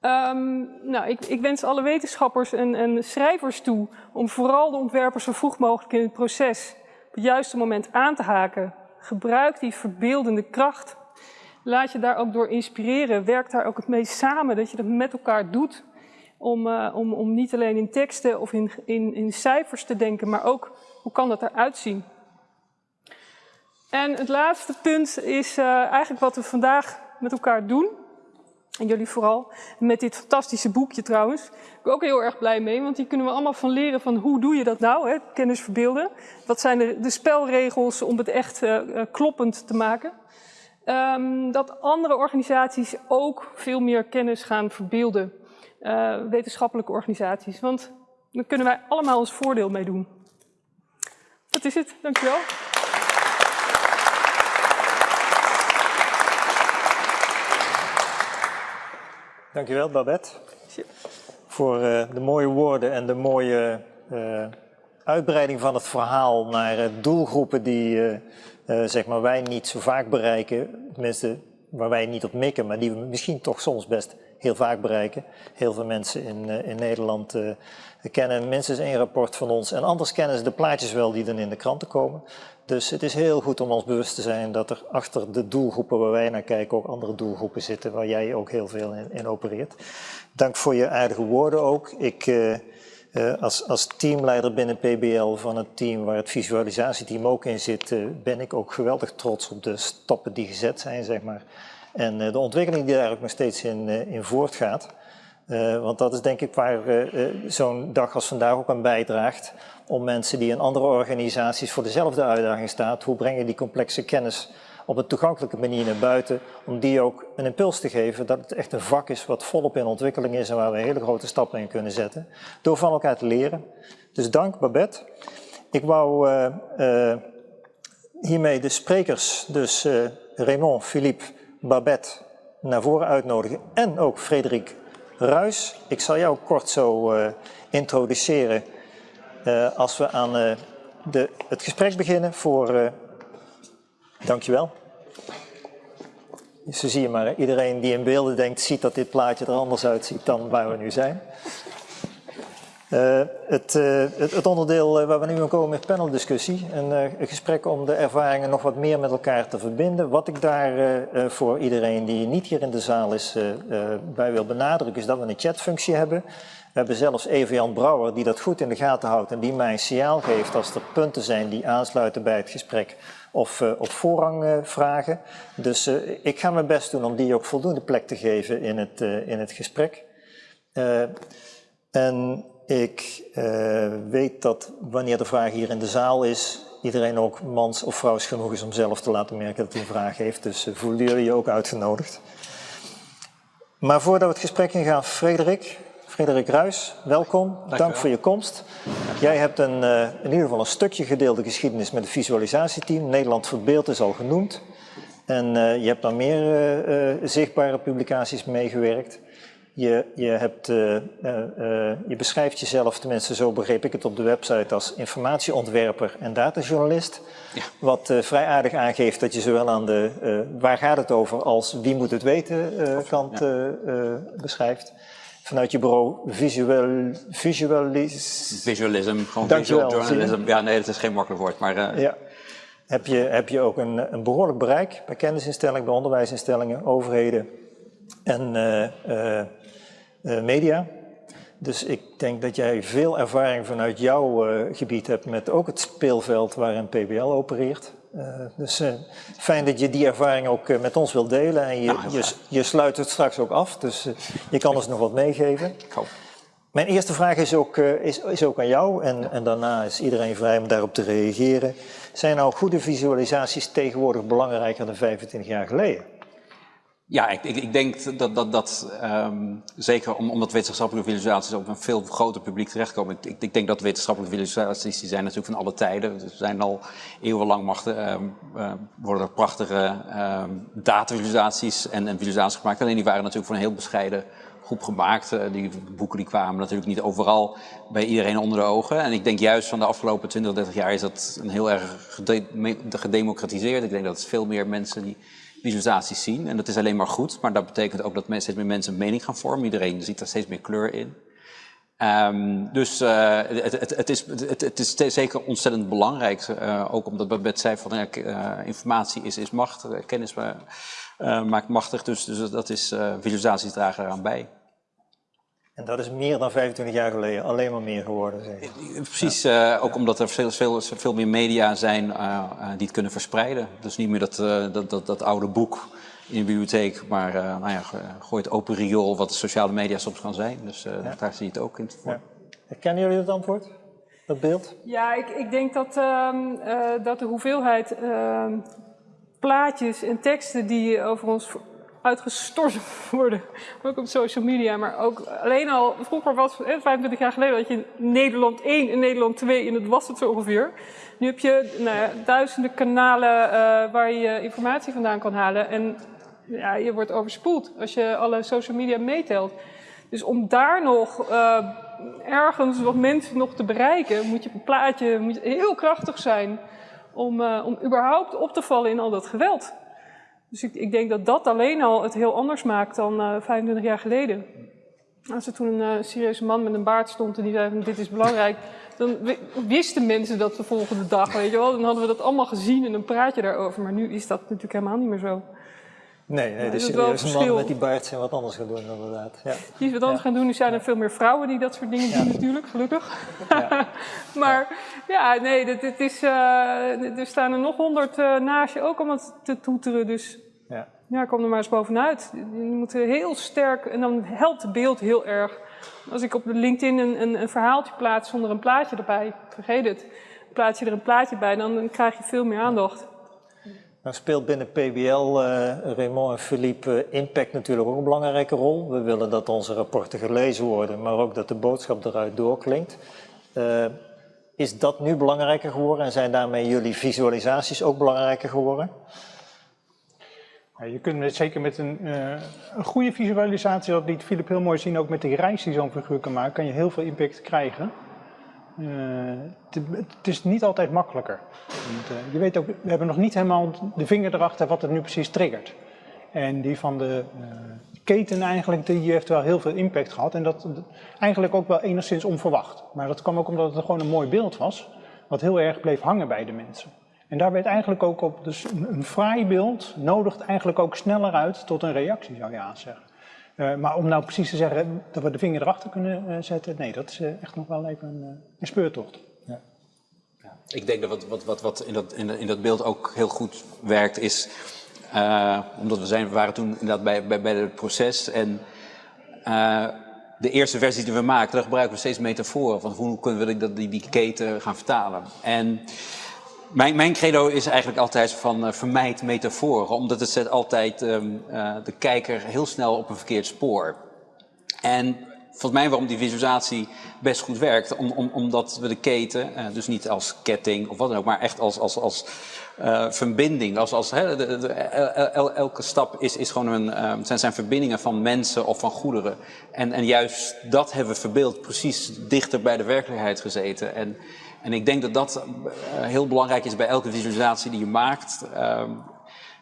Um, nou, ik, ik, wens alle wetenschappers en, en, schrijvers toe om vooral de ontwerpers zo vroeg mogelijk in het proces op het juiste moment aan te haken. Gebruik die verbeeldende kracht laat je daar ook door inspireren. Werk daar ook het meest samen, dat je dat met elkaar doet. Om, uh, om, om niet alleen in teksten of in, in, in cijfers te denken, maar ook hoe kan dat eruit zien. En het laatste punt is uh, eigenlijk wat we vandaag met elkaar doen. En jullie vooral. Met dit fantastische boekje trouwens. Ik ben ook heel erg blij mee, want hier kunnen we allemaal van leren van hoe doe je dat nou, hè? kennis verbeelden. Wat zijn de, de spelregels om het echt uh, kloppend te maken. Um, dat andere organisaties ook veel meer kennis gaan verbeelden. Uh, wetenschappelijke organisaties. Want daar kunnen wij allemaal ons voordeel mee doen. Dat is het, dankjewel. Dankjewel Babette voor uh, de mooie woorden en de mooie uh, uitbreiding van het verhaal naar doelgroepen die zeg maar wij niet zo vaak bereiken. Tenminste, waar wij niet op mikken, maar die we misschien toch soms best heel vaak bereiken. Heel veel mensen in, in Nederland kennen minstens één rapport van ons en anders kennen ze de plaatjes wel die dan in de kranten komen. Dus het is heel goed om ons bewust te zijn dat er achter de doelgroepen waar wij naar kijken ook andere doelgroepen zitten waar jij ook heel veel in, opereert. Dank voor je aardige woorden ook. Ik, als, als teamleider binnen PBL van het team waar het visualisatieteam ook in zit, uh, ben ik ook geweldig trots op de stappen die gezet zijn, zeg maar. En de ontwikkeling die daar ook nog steeds in, in voortgaat. Want dat is denk ik waar zo'n dag als vandaag ook aan bijdraagt. Om mensen die in andere organisaties voor dezelfde uitdaging staan, hoe breng je die complexe kennis op een toegankelijke manier naar buiten, om die ook een impuls te geven dat het echt een vak is wat volop in ontwikkeling is en waar we hele grote stappen in kunnen zetten, door van elkaar te leren. Dus dank Babette. Ik wou hiermee de sprekers, dus Raymond, Philippe, Babette, naar voren uitnodigen en ook Frederik Ruis. Ik zal jou kort zo introduceren als we aan de, het gesprek beginnen voor... dankjewel. Zo zie je maar, iedereen die in beelden denkt, ziet dat dit plaatje er anders uitziet dan waar we nu zijn. Uh, het, uh, het, het, onderdeel waar we nu aan komen is paneldiscussie. Een, gesprek om de ervaringen nog wat meer met elkaar te verbinden. Wat ik daar voor iedereen die niet hier in de zaal is bij wil benadrukken is dat we een chatfunctie hebben. We hebben zelfs Eva-Jan Brouwer die dat goed in de gaten houdt en die mij een signaal geeft als er punten zijn die aansluiten bij het gesprek of op voorrang vragen. Dus ik ga mijn best doen om die ook voldoende plek te geven in het, in het gesprek. en ik weet dat wanneer de vraag hier in de zaal is, iedereen ook mans of vrouws genoeg is om zelf te laten merken dat hij een vraag heeft. Dus voelen jullie je ook uitgenodigd. Maar voordat we het gesprek ingaan, Frederik, Frederik Ruis, welkom. Dank, Dank voor je komst. Jij hebt een, uh, in ieder geval een stukje gedeelde geschiedenis met het visualisatieteam. Nederland Verbeeld is al genoemd. En je hebt dan meer zichtbare publicaties meegewerkt. Je, je, hebt, je beschrijft jezelf, tenminste zo begreep ik het op de website, als informatieontwerper en datajournalist. Ja. Wat vrij aardig aangeeft dat je zowel aan de waar gaat het over als wie moet het weten kant beschrijft. Vanuit je bureau visual, visualis... Visualism, gewoon visual journalism. Ja, nee, dat is geen makkelijk woord, maar... Ja. Heb je, heb je ook een, een behoorlijk bereik bij kennisinstellingen, bij onderwijsinstellingen, overheden en uh, media. Dus ik denk dat jij veel ervaring vanuit jouw gebied hebt met ook het speelveld waarin PBL opereert. Uh, dus fijn dat je die ervaring ook met ons wilt delen en je, nou, je, je, sluit het straks ook af, dus je kan ons nog wat meegeven. Mijn eerste vraag is ook, is, is ook aan jou en, en daarna is iedereen vrij om daarop te reageren. Zijn nou goede visualisaties tegenwoordig belangrijker dan 25 jaar geleden? Ja, ik, ik, ik, denk dat, dat, dat um, zeker omdat wetenschappelijke visualisaties op een veel groter publiek terechtkomen. Ik, ik, denk dat wetenschappelijke visualisaties, die zijn natuurlijk van alle tijden. Dus zijn al eeuwenlang machten, um, uh, worden er prachtige um, datavisualisaties en, en visualisaties gemaakt. Alleen die waren natuurlijk voor een heel bescheiden groep gemaakt. Uh, die boeken die kwamen natuurlijk niet overal bij iedereen onder de ogen. En ik denk juist van de afgelopen 20, 30 jaar is dat een heel erg gedemocratiseerd. Ik denk dat veel meer mensen die visualisaties zien. En dat is alleen maar goed, maar dat betekent ook dat steeds meer mensen een mening gaan vormen. Iedereen ziet daar steeds meer kleur in. Um, dus uh, het, het, is, het, is zeker ontzettend belangrijk, uh, ook omdat Babette zei van uh, informatie is, is macht, kennis eh, maakt machtig. Dus, dus dat is, visualisaties dragen eraan bij. En dat is meer dan 25 jaar geleden, alleen maar meer geworden. Zeg. Precies, ja. ook omdat er veel, veel, veel meer media zijn die het kunnen verspreiden. Dus niet meer dat, dat, dat, dat oude boek in de bibliotheek, maar nou ja, gooi het open riool wat de sociale media soms kan zijn. Dus ja. daar zie je het ook in voor. Ja. Herkennen jullie het antwoord? Dat beeld? Ja, ik, ik denk dat, uh, dat de hoeveelheid uh, plaatjes en teksten die over ons uitgestort worden, ook op social media, maar ook alleen al, vroeger was, 25 jaar geleden, had je Nederland 1 en Nederland 2 en dat was het zo ongeveer. Nu heb je nou ja, duizenden kanalen waar je informatie vandaan kan halen en ja, je wordt overspoeld als je alle social media meetelt. Dus om daar nog uh, ergens wat mensen nog te bereiken, moet je een plaatje moet heel krachtig zijn om, uh, om überhaupt op te vallen in al dat geweld. Dus ik, ik denk dat dat alleen al het heel anders maakt dan uh, 25 jaar geleden. Als er toen een uh, serieuze man met een baard stond en die zei van dit is belangrijk, dan wisten mensen dat de volgende dag, weet je wel. Dan hadden we dat allemaal gezien en een praatje daarover. Maar nu is dat natuurlijk helemaal niet meer zo. Nee, nee de serieuze man met die baard zijn wat anders gaan doen inderdaad. Ja. Die is wat anders gaan doen. Er zijn er veel meer vrouwen die dat soort dingen doen natuurlijk, gelukkig. Ja. maar ja, nee, dit, dit is, uh, er staan er nog honderd uh, naast je ook allemaal te toeteren. Dus ja. ja, kom er maar eens bovenuit. Je moet heel sterk, en dan helpt het beeld heel erg. Als ik op LinkedIn een, een, een verhaaltje plaats zonder een plaatje erbij, vergeet het. Plaats je er een plaatje bij, dan, dan krijg je veel meer aandacht. Nou speelt binnen PBL, uh, Raymond en Philippe, uh, impact natuurlijk ook een belangrijke rol. We willen dat onze rapporten gelezen worden, maar ook dat de boodschap eruit doorklinkt. Uh, is dat nu belangrijker geworden en zijn daarmee jullie visualisaties ook belangrijker geworden? Je kunt met, zeker met een, een, goede visualisatie, dat liet Philip heel mooi zien, ook met die reis die zo'n figuur kan maken, kan je heel veel impact krijgen. Uh, het, is niet altijd makkelijker. Uh, je weet ook, we hebben nog niet helemaal de vinger erachter wat het nu precies triggert. En die van de uh, keten eigenlijk, die heeft wel heel veel impact gehad. En dat, dat, eigenlijk ook wel enigszins onverwacht. Maar dat kwam ook omdat het gewoon een mooi beeld was. Wat heel erg bleef hangen bij de mensen. En daar werd eigenlijk ook op, dus een, een fraai beeld nodigt eigenlijk ook sneller uit tot een reactie zou je aanzeggen. Uh, maar om nou precies te zeggen dat we de vinger erachter kunnen uh, zetten, nee, dat is uh, echt nog wel even een, een speurtocht. Ja. Ja. Ik denk dat wat, wat, wat, wat in, dat, in, in, dat beeld ook heel goed werkt is, omdat we, zijn, we waren toen inderdaad bij, bij, bij het proces en de eerste versie die we maakten, daar gebruiken we steeds metaforen van hoe kunnen we die, die, die keten gaan vertalen. En mijn, mijn, credo is eigenlijk altijd van uh, vermijd metaforen, omdat het zet altijd um, uh, de kijker heel snel op een verkeerd spoor. En volgens mij waarom die visualisatie best goed werkt, om, om, omdat we de keten, uh, dus niet als ketting of wat dan ook, maar echt als, als, als verbinding. Als, als, elke stap is, is gewoon een, zijn, zijn verbindingen van mensen of van goederen. En, en juist dat hebben we verbeeld precies dichter bij de werkelijkheid gezeten. En, en ik denk dat dat uh, heel belangrijk is bij elke visualisatie die je maakt. Uh,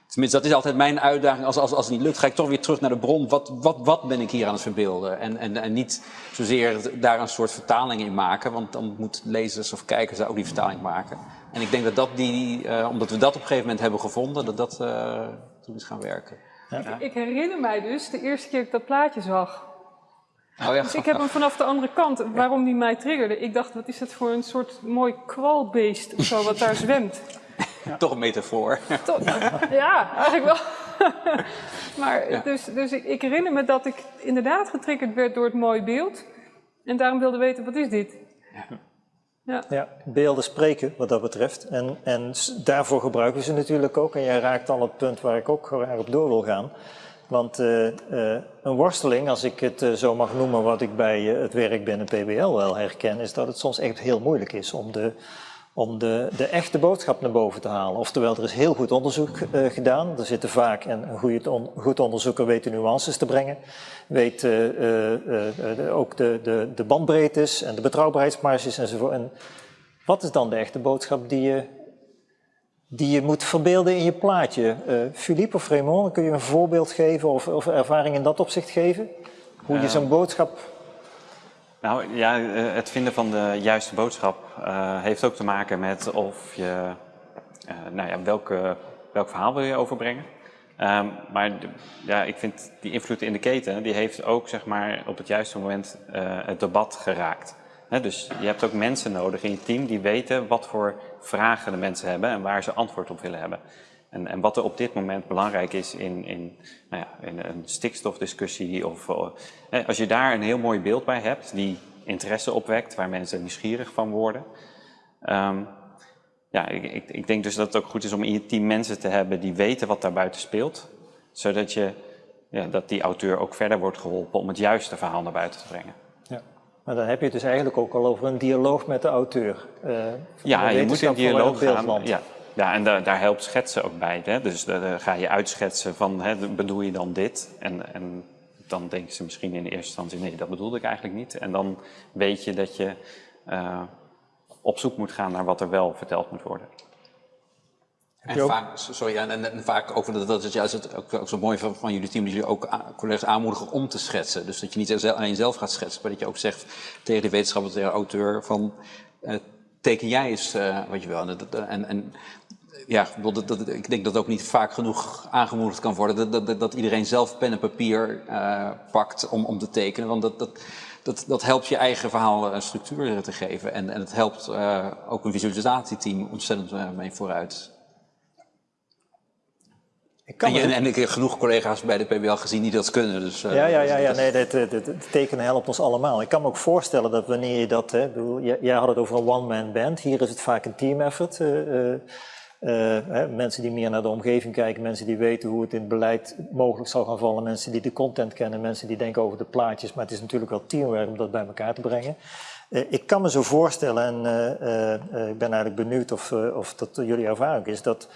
tenminste, dat is altijd mijn uitdaging. Als, als, als het niet lukt, ga ik toch weer terug naar de bron. Wat, wat, wat ben ik hier aan het verbeelden? En, en, en niet zozeer daar een soort vertaling in maken. Want dan moeten lezers of kijkers daar ook die vertaling maken. En ik denk dat dat die, uh, omdat we dat op een gegeven moment hebben gevonden, dat dat uh, toen is gaan werken. Ja. Ik, ik herinner mij dus de eerste keer dat ik dat plaatje zag. Oh ja. Dus ik heb hem vanaf de andere kant, waarom die mij triggerde. Ik dacht, wat is dat voor een soort mooi kwalbeest of zo, wat daar zwemt. Ja. Toch een metafoor. Toch, ja, eigenlijk wel. maar ja. dus, dus ik, ik, herinner me dat ik inderdaad getriggerd werd door het mooie beeld. En daarom wilde weten, wat is dit? Ja. ja, beelden spreken wat dat betreft. En, en daarvoor gebruiken we ze natuurlijk ook. En jij raakt al het punt waar ik ook graag op door wil gaan. Want uh, uh, een worsteling, als ik het uh, zo mag noemen, wat ik bij het werk binnen PBL wel herken, is dat het soms echt heel moeilijk is om de, om de, de echte boodschap naar boven te halen. Oftewel, er is heel goed onderzoek gedaan. Er zitten vaak, en een goed, on, goed onderzoeker weet de nuances te brengen, weet de, ook de, de, de bandbreedtes en de betrouwbaarheidsmarges enzovoort. En wat is dan de echte boodschap die je die je moet verbeelden in je plaatje. Uh, Philippe of Raymond, kun je een voorbeeld geven of, of ervaring in dat opzicht geven? Hoe je zo'n boodschap... Nou ja, het vinden van de juiste boodschap uh, heeft ook te maken met of je, uh, nou ja, welke, welk verhaal wil je overbrengen. Ehm, maar de- ja, ik vind die invloed in de keten, die heeft ook zeg maar, op het juiste moment eh, het debat geraakt. Dus je hebt ook mensen nodig in je team die weten wat voor vragen de mensen hebben en waar ze antwoord op willen hebben. En, en wat er op dit moment belangrijk is in, in, nou ja, in een stikstofdiscussie. Of, eh, als je daar een heel mooi beeld bij hebt, die interesse opwekt, waar mensen nieuwsgierig van worden. Ehm, ja, ik, ik, ik denk dus dat het ook goed is om in je team mensen te hebben die weten wat daar buiten speelt. Zodat je, ja, dat die auteur ook verder wordt geholpen om het juiste verhaal naar buiten te brengen. Maar dan heb je het dus eigenlijk ook al over een dialoog met de auteur. eh, Ja, je moet in dialoog gaan. Ja, ja en daar, daar helpt schetsen ook bij. Hè? Dus daar daar ga je uitschetsen van, hè, bedoel je dan dit? En, en dan denken ze misschien in de eerste instantie, nee, dat bedoelde ik eigenlijk niet. En dan weet je dat je eh, op zoek moet gaan naar wat er wel verteld moet worden. En vaak, sorry, en, en, en vaak ook, dat, dat is juist het, ook, ook zo mooi van, van jullie team, dat jullie ook a- collega's aanmoedigen om te schetsen. Dus dat je niet alleen zelf gaat schetsen, maar dat je ook zegt tegen de wetenschapper, tegen de auteur, van eh, teken jij eens eh, wat je wil. En, en, en ja, dat, dat, ik denk dat ook niet vaak genoeg aangemoedigd kan worden, dat, dat, dat, iedereen zelf pen en papier eh, pakt om, om te tekenen. Want dat, dat, dat, dat helpt je eigen verhaal een structuur te geven. En, en het helpt ook een visualisatieteam ontzettend mee vooruit. Ik kan En, ik heb genoeg collega's bij de PBL gezien die dat kunnen. Dus, eh, Ja, ja, ja, ja dat- nee, dat- het tekenen helpt ons allemaal. Ik kan me ook voorstellen dat wanneer je dat, hè, bedoel, jij, had het over een one-man band, hier is het vaak een team effort. eh, eh, eh, hè, mensen die meer naar de omgeving kijken, mensen die weten hoe het in het beleid mogelijk zal gaan vallen, mensen die de content kennen, mensen die denken over de plaatjes, maar het is natuurlijk wel teamwork om dat bij elkaar te brengen. Eh, ik kan me zo voorstellen, en eh, eh, eh, ik ben eigenlijk benieuwd of, eh, of dat jullie ervaring is, dat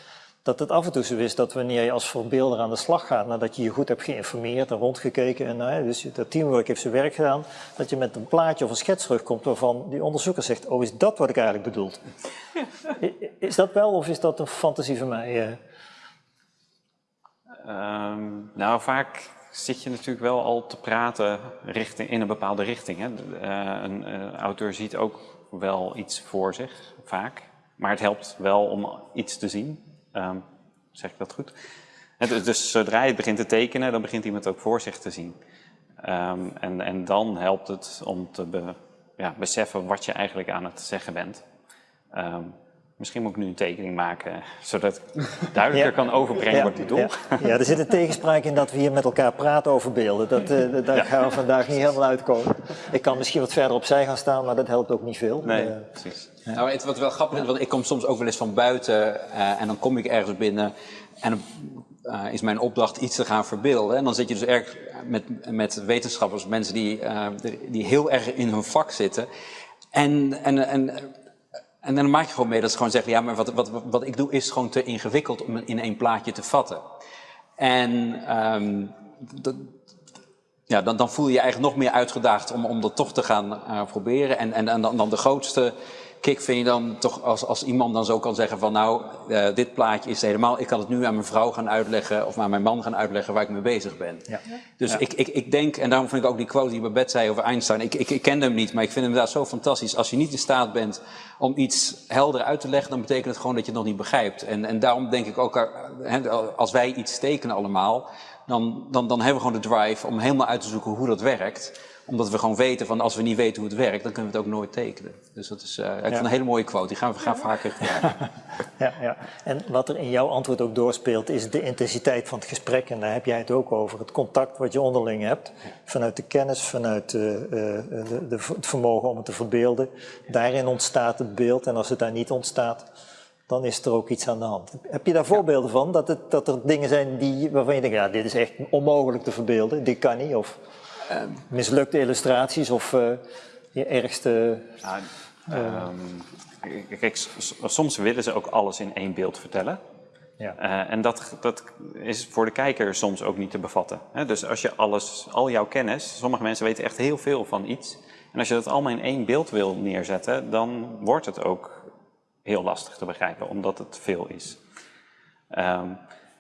dat het af en toe zo is dat wanneer je als verbeelder aan de slag gaat, nadat je je goed hebt geïnformeerd en rondgekeken, en nou, dus dat teamwork heeft zijn werk gedaan, dat je met een plaatje of een schets terugkomt waarvan die onderzoeker zegt, oh is dat wat ik eigenlijk bedoel? Is dat wel of is dat een fantasie van mij? eh? Ehm, nou, vaak zit je natuurlijk wel al te praten richting, in een bepaalde richting. Hè. Eh, een eh, auteur ziet ook wel iets voor zich, vaak. Maar het helpt wel om iets te zien. Ehm, zeg ik dat goed? Dus, zodra je het begint te tekenen, dan begint iemand ook voor zich te zien. Ehm, en, en dan helpt het om te ja, beseffen wat je eigenlijk aan het zeggen bent. Ehm, misschien moet ik nu een tekening maken, zodat ik duidelijker Ja. kan overbrengen wat ik bedoel. Ja, ja, er zit een tegenspraak in dat we hier met elkaar praten over beelden. Dat, eh, daar gaan we vandaag niet helemaal uitkomen. Ik kan misschien wat verder opzij gaan staan, maar dat helpt ook niet veel. Nee, Eh, precies. Nou, het, wat wel grappig is, want ik kom soms ook wel eens van buiten eh, en dan kom ik ergens binnen en dan eh, is mijn opdracht iets te gaan verbeelden. En dan zit je dus erg met, met wetenschappers, mensen die, eh, die heel erg in hun vak zitten. En, en, en, en dan maak je gewoon mee dat ze gewoon zeggen, ja, maar wat, wat, wat ik doe is gewoon te ingewikkeld om in één plaatje te vatten. En ehm, dat, ja, dan, dan voel je je eigenlijk nog meer uitgedaagd om, om dat toch te gaan eh, proberen. En, en, en dan, dan de grootste kick vind je dan toch als, als iemand dan zo kan zeggen van nou, eh, dit plaatje is helemaal, ik kan het nu aan mijn vrouw gaan uitleggen of aan mijn man gaan uitleggen waar ik mee bezig ben. Ja. Dus Ik, ik, ik denk, en daarom vind ik ook die quote die Babette zei over Einstein, ik, ik, ik kende hem niet, maar ik vind hem inderdaad zo fantastisch. Als je niet in staat bent om iets helder uit te leggen, dan betekent het gewoon dat je het nog niet begrijpt. En, en daarom denk ik ook, eh, als wij iets tekenen allemaal, dan, dan, dan hebben we gewoon de drive om helemaal uit te zoeken hoe dat werkt. Omdat we gewoon weten van als we niet weten hoe het werkt, dan kunnen we het ook nooit tekenen. Dus dat is, het een hele mooie quote, die gaan we gaan vaker gebruiken. Ja, ja. En wat er in jouw antwoord ook doorspeelt, is de intensiteit van het gesprek. En daar heb jij het ook over. Het contact wat je onderling hebt. Vanuit de kennis, vanuit eh, eh, de, de, het vermogen om het te verbeelden. Daarin ontstaat het beeld. En als het daar niet ontstaat, dan is er ook iets aan de hand. Heb je daar voorbeelden van? Dat, het, dat er dingen zijn die, waarvan je denkt, ja, dit is echt onmogelijk te verbeelden. Dit kan niet. Of mislukte illustraties. Of eh, je ergste... Nou, ehm, kijk, s- s- soms willen ze ook alles in één beeld vertellen. Ja. Eh, en dat, dat is voor de kijker soms ook niet te bevatten. Hè? Dus als je alles, al jouw kennis, sommige mensen weten echt heel veel van iets. En als je dat allemaal in één beeld wil neerzetten, dan wordt het ook heel lastig te begrijpen, omdat het veel is. Ehm,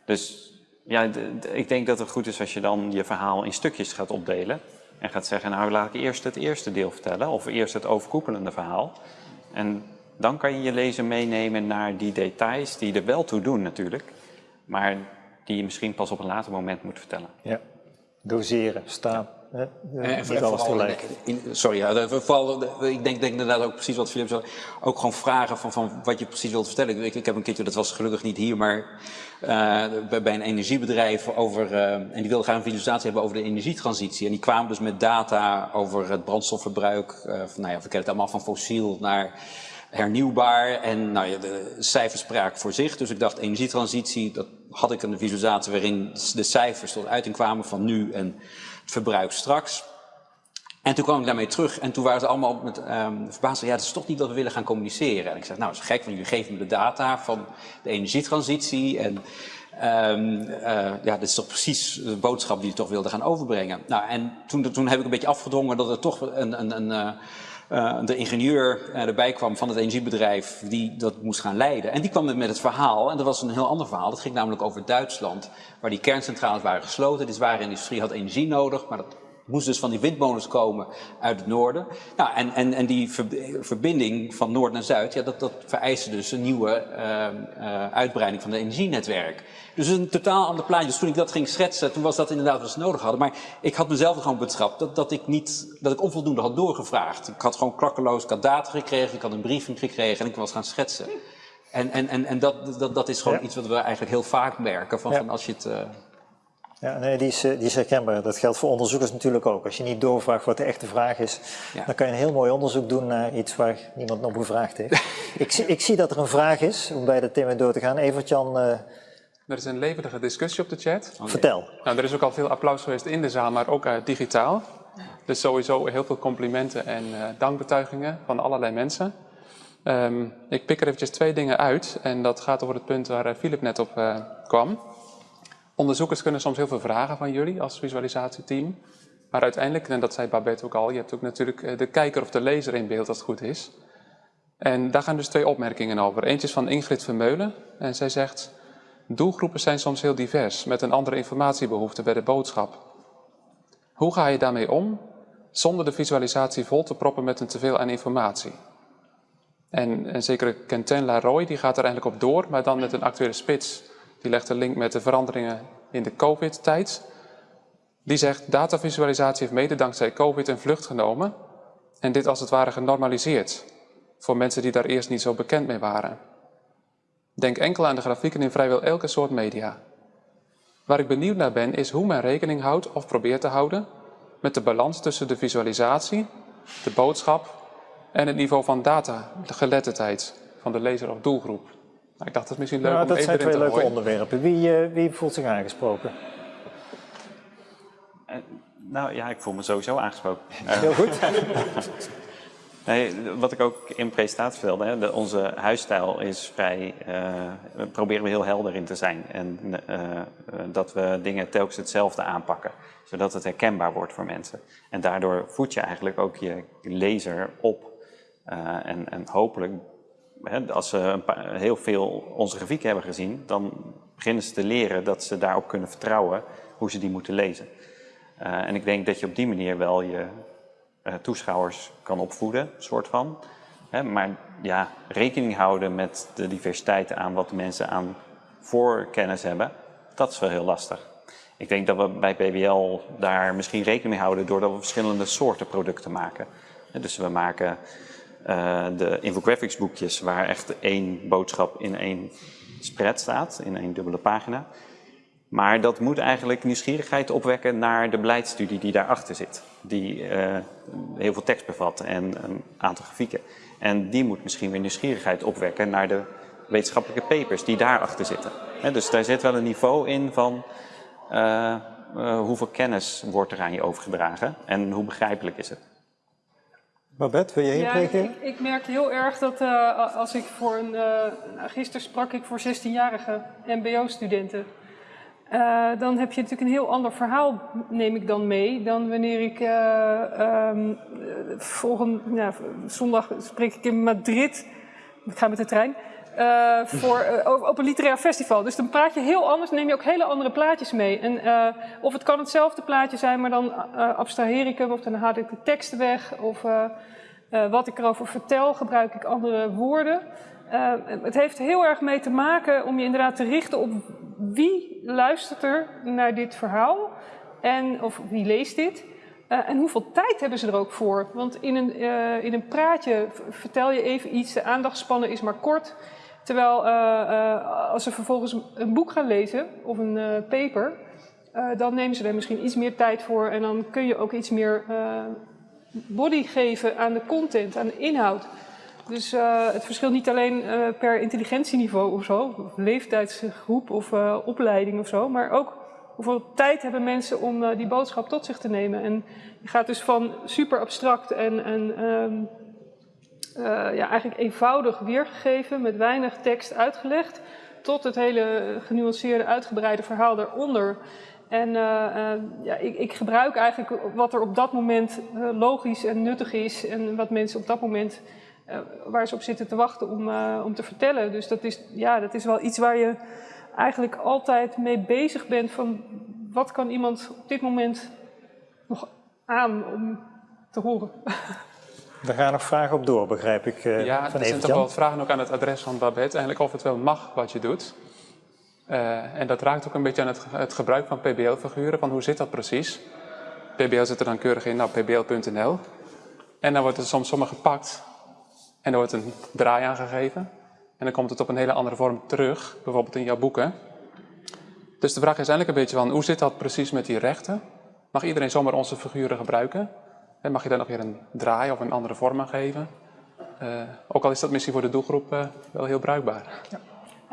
dus ja, ik denk dat het goed is als je dan je verhaal in stukjes gaat opdelen. En gaat zeggen, nou laat ik eerst het eerste deel vertellen, of eerst het overkoepelende verhaal. En dan kan je je lezer meenemen naar die details die er wel toe doen natuurlijk. Maar die je misschien pas op een later moment moet vertellen. Ja, doseren, staan. Hè? En vooral alles tegelijk. in- in- sorry, ja, vooral, ik denk, denk inderdaad ook precies wat zei. Ook gewoon vragen van, van wat je precies wilt vertellen. Ik, ik heb een keertje, dat was gelukkig niet hier, maar eh, bij, bij een energiebedrijf over, eh, en die wilden graag een visualisatie hebben over de energietransitie. En die kwamen dus met data over het brandstofverbruik, eh, van, nou ja, we kennen het allemaal van fossiel naar hernieuwbaar. En nou ja, de cijfers spraken voor zich. Dus ik dacht, energietransitie, dat had ik een visualisatie waarin de cijfers tot uiting kwamen van nu en verbruik straks. En toen kwam ik daarmee terug en toen waren ze allemaal met ehm verbaasd. Ja, dat is toch niet wat we willen gaan communiceren. En ik zeg, nou, dat is gek, want jullie geven me de data van de energietransitie. En ehm, eh, ja, dit is toch precies de boodschap die je toch wilde gaan overbrengen. Nou, en toen, toen heb ik een beetje afgedrongen dat er toch een, een, een, eh, eh, de ingenieur eh, erbij kwam van het energiebedrijf die dat moest gaan leiden. En die kwam met het verhaal, en dat was een heel ander verhaal. Dat ging namelijk over Duitsland, waar die kerncentrales waren gesloten. De zware industrie had energie nodig, maar moest dus van die windmolens komen uit het noorden. Nou, en, en, en die ver- verbinding van noord naar zuid, ja, dat, dat vereiste dus een nieuwe eh, eh, uitbreiding van het energienetwerk. Dus een totaal ander plaatje. Dus toen ik dat ging schetsen, toen was dat inderdaad wat ze nodig hadden. Maar ik had mezelf gewoon betrapt dat, dat ik niet, dat ik onvoldoende had doorgevraagd. Ik had gewoon klakkeloos, ik had data gekregen, ik had een briefing gekregen en ik was gaan schetsen. En, en, en, en dat, dat, dat is gewoon Ja. iets wat we eigenlijk heel vaak merken. Van, Ja. van als je het, eh, Ja, nee, die is, eh, die is herkenbaar. Dat geldt voor onderzoekers natuurlijk ook. Als je niet doorvraagt wat de echte vraag is, Ja. dan kan je een heel mooi onderzoek doen naar iets waar niemand nog gevraagd heeft. ik, zie, ik zie dat er een vraag is, om bij de thema door te gaan. Evert-Jan, eh, Er is een levendige discussie op de chat. vertel. Nou, er is ook al veel applaus geweest in de zaal, maar ook eh, digitaal. Dus sowieso heel veel complimenten en eh, dankbetuigingen van allerlei mensen. Ehm, ik pik er eventjes twee dingen uit en dat gaat over het punt waar eh, Philip net op eh, kwam. Onderzoekers kunnen soms heel veel vragen van jullie als visualisatieteam. Maar uiteindelijk, en dat zei Babette ook al, je hebt ook natuurlijk eh, de kijker of de lezer in beeld als het goed is. En daar gaan dus twee opmerkingen over. Eentje is van Ingrid Vermeulen en zij zegt... Doelgroepen zijn soms heel divers, met een andere informatiebehoefte bij de boodschap. Hoe ga je daarmee om, zonder de visualisatie vol te proppen met een teveel aan informatie? En, en zeker Quentin Laroy, die gaat er eigenlijk op door, maar dan met een actuele spits. Die legt een link met de veranderingen in de COVID-tijd. Die zegt, datavisualisatie heeft mede dankzij COVID een vlucht genomen en dit als het ware genormaliseerd. Voor mensen die daar eerst niet zo bekend mee waren. Denk enkel aan de grafieken in vrijwel elke soort media. Waar ik benieuwd naar ben is hoe men rekening houdt of probeert te houden met de balans tussen de visualisatie, de boodschap en het niveau van data, de geletterdheid van de lezer of doelgroep. Nou, ik dacht dat is misschien leuk Nou, om dat even zijn twee te leuke onderwerpen. Wie, eh, wie voelt zich aangesproken? Eh, nou ja, ik voel me sowieso aangesproken. Heel goed. Nee, wat ik ook in de presentatie vertelde, hè, de, onze huisstijl is vrij, eh, we proberen we heel helder in te zijn. En eh, eh, dat we dingen telkens hetzelfde aanpakken, zodat het herkenbaar wordt voor mensen. En daardoor voed je eigenlijk ook je lezer op. Eh, en, en hopelijk, hè, als ze een paar- heel veel onze grafieken hebben gezien, dan beginnen ze te leren dat ze daarop kunnen vertrouwen hoe ze die moeten lezen. Eh, en ik denk dat je op die manier wel je eh, toeschouwers kan opvoeden, soort van. Hè, maar ja, rekening houden met de diversiteit aan wat de mensen aan voorkennis hebben, dat is wel heel lastig. Ik denk dat we bij PBL daar misschien rekening mee houden doordat we verschillende soorten producten maken. Dus we maken eh, de infographics boekjes waar echt één boodschap in één spread staat, in één dubbele pagina. Maar dat moet eigenlijk nieuwsgierigheid opwekken naar de beleidsstudie die daarachter zit. Die eh, heel veel tekst bevat en een aantal grafieken. En die moet misschien weer nieuwsgierigheid opwekken naar de wetenschappelijke papers die daarachter zitten. Dus daar zit wel een niveau in van eh, hoeveel kennis wordt er aan je overgedragen en hoe begrijpelijk is het. Babette, wil je hierop Ja, ik, reageren? ik, ik merk heel erg dat eh, als ik voor een. eh, nou, gisteren sprak ik voor 16-jarige MBO-studenten. Eh, dan heb je natuurlijk een heel ander verhaal, neem ik dan mee, dan wanneer ik eh, ehm, eh, volgende ja, zondag spreek ik in Madrid. Ik ga met de trein. Eh, voor, eh, op- een literair festival. Dus dan praat je heel anders, neem je ook hele andere plaatjes mee. En, eh, of het kan hetzelfde plaatje zijn, maar dan abstraheer ik hem of dan haal ik de teksten weg. Of wat ik erover vertel, gebruik ik andere woorden. Het heeft heel erg mee te maken om je inderdaad te richten op wie luistert er naar dit verhaal en, of wie leest dit? En hoeveel tijd hebben ze er ook voor? Want in een, in een praatje vertel je even iets, de aandachtspannen is maar kort. Terwijl uh, als ze vervolgens een boek gaan lezen of een paper, dan nemen ze er misschien iets meer tijd voor en dan kun je ook iets meer body geven aan de content, aan de inhoud. Dus het verschilt niet alleen per intelligentieniveau of zo, of leeftijdsgroep of opleiding of zo, maar ook hoeveel tijd hebben mensen om die boodschap tot zich te nemen. En je gaat dus van super abstract en, en um, uh, ja, eigenlijk eenvoudig weergegeven met weinig tekst uitgelegd, tot het hele genuanceerde, uitgebreide verhaal daaronder. En uh, ja, ik, ik, gebruik eigenlijk wat er op dat moment logisch en nuttig is en wat mensen op dat moment waar ze op zitten te wachten om, om te vertellen. Dus dat is, ja, dat is wel iets waar je eigenlijk altijd mee bezig bent van wat kan iemand op dit moment nog aan om te horen. Daar gaan nog vragen op door, begrijp ik. Uh, ja, er zijn toch wel vragen ook aan het adres van Babette. Eigenlijk of het wel mag wat je doet. Uh, en dat raakt ook een beetje aan het, het gebruik van PBL-figuren. Van hoe zit dat precies? PBL zit er dan keurig in, nou, pbl.nl. En dan wordt er soms zomaar gepakt. En er wordt een draai aangegeven. En dan komt het op een hele andere vorm terug, bijvoorbeeld in jouw boeken. Dus de vraag is eigenlijk een beetje van, hoe zit dat precies met die rechten? Mag iedereen zomaar onze figuren gebruiken? En mag je daar nog weer een draai of een andere vorm aan geven? Uh, ook al is dat misschien voor de doelgroep uh, wel heel bruikbaar. Ja.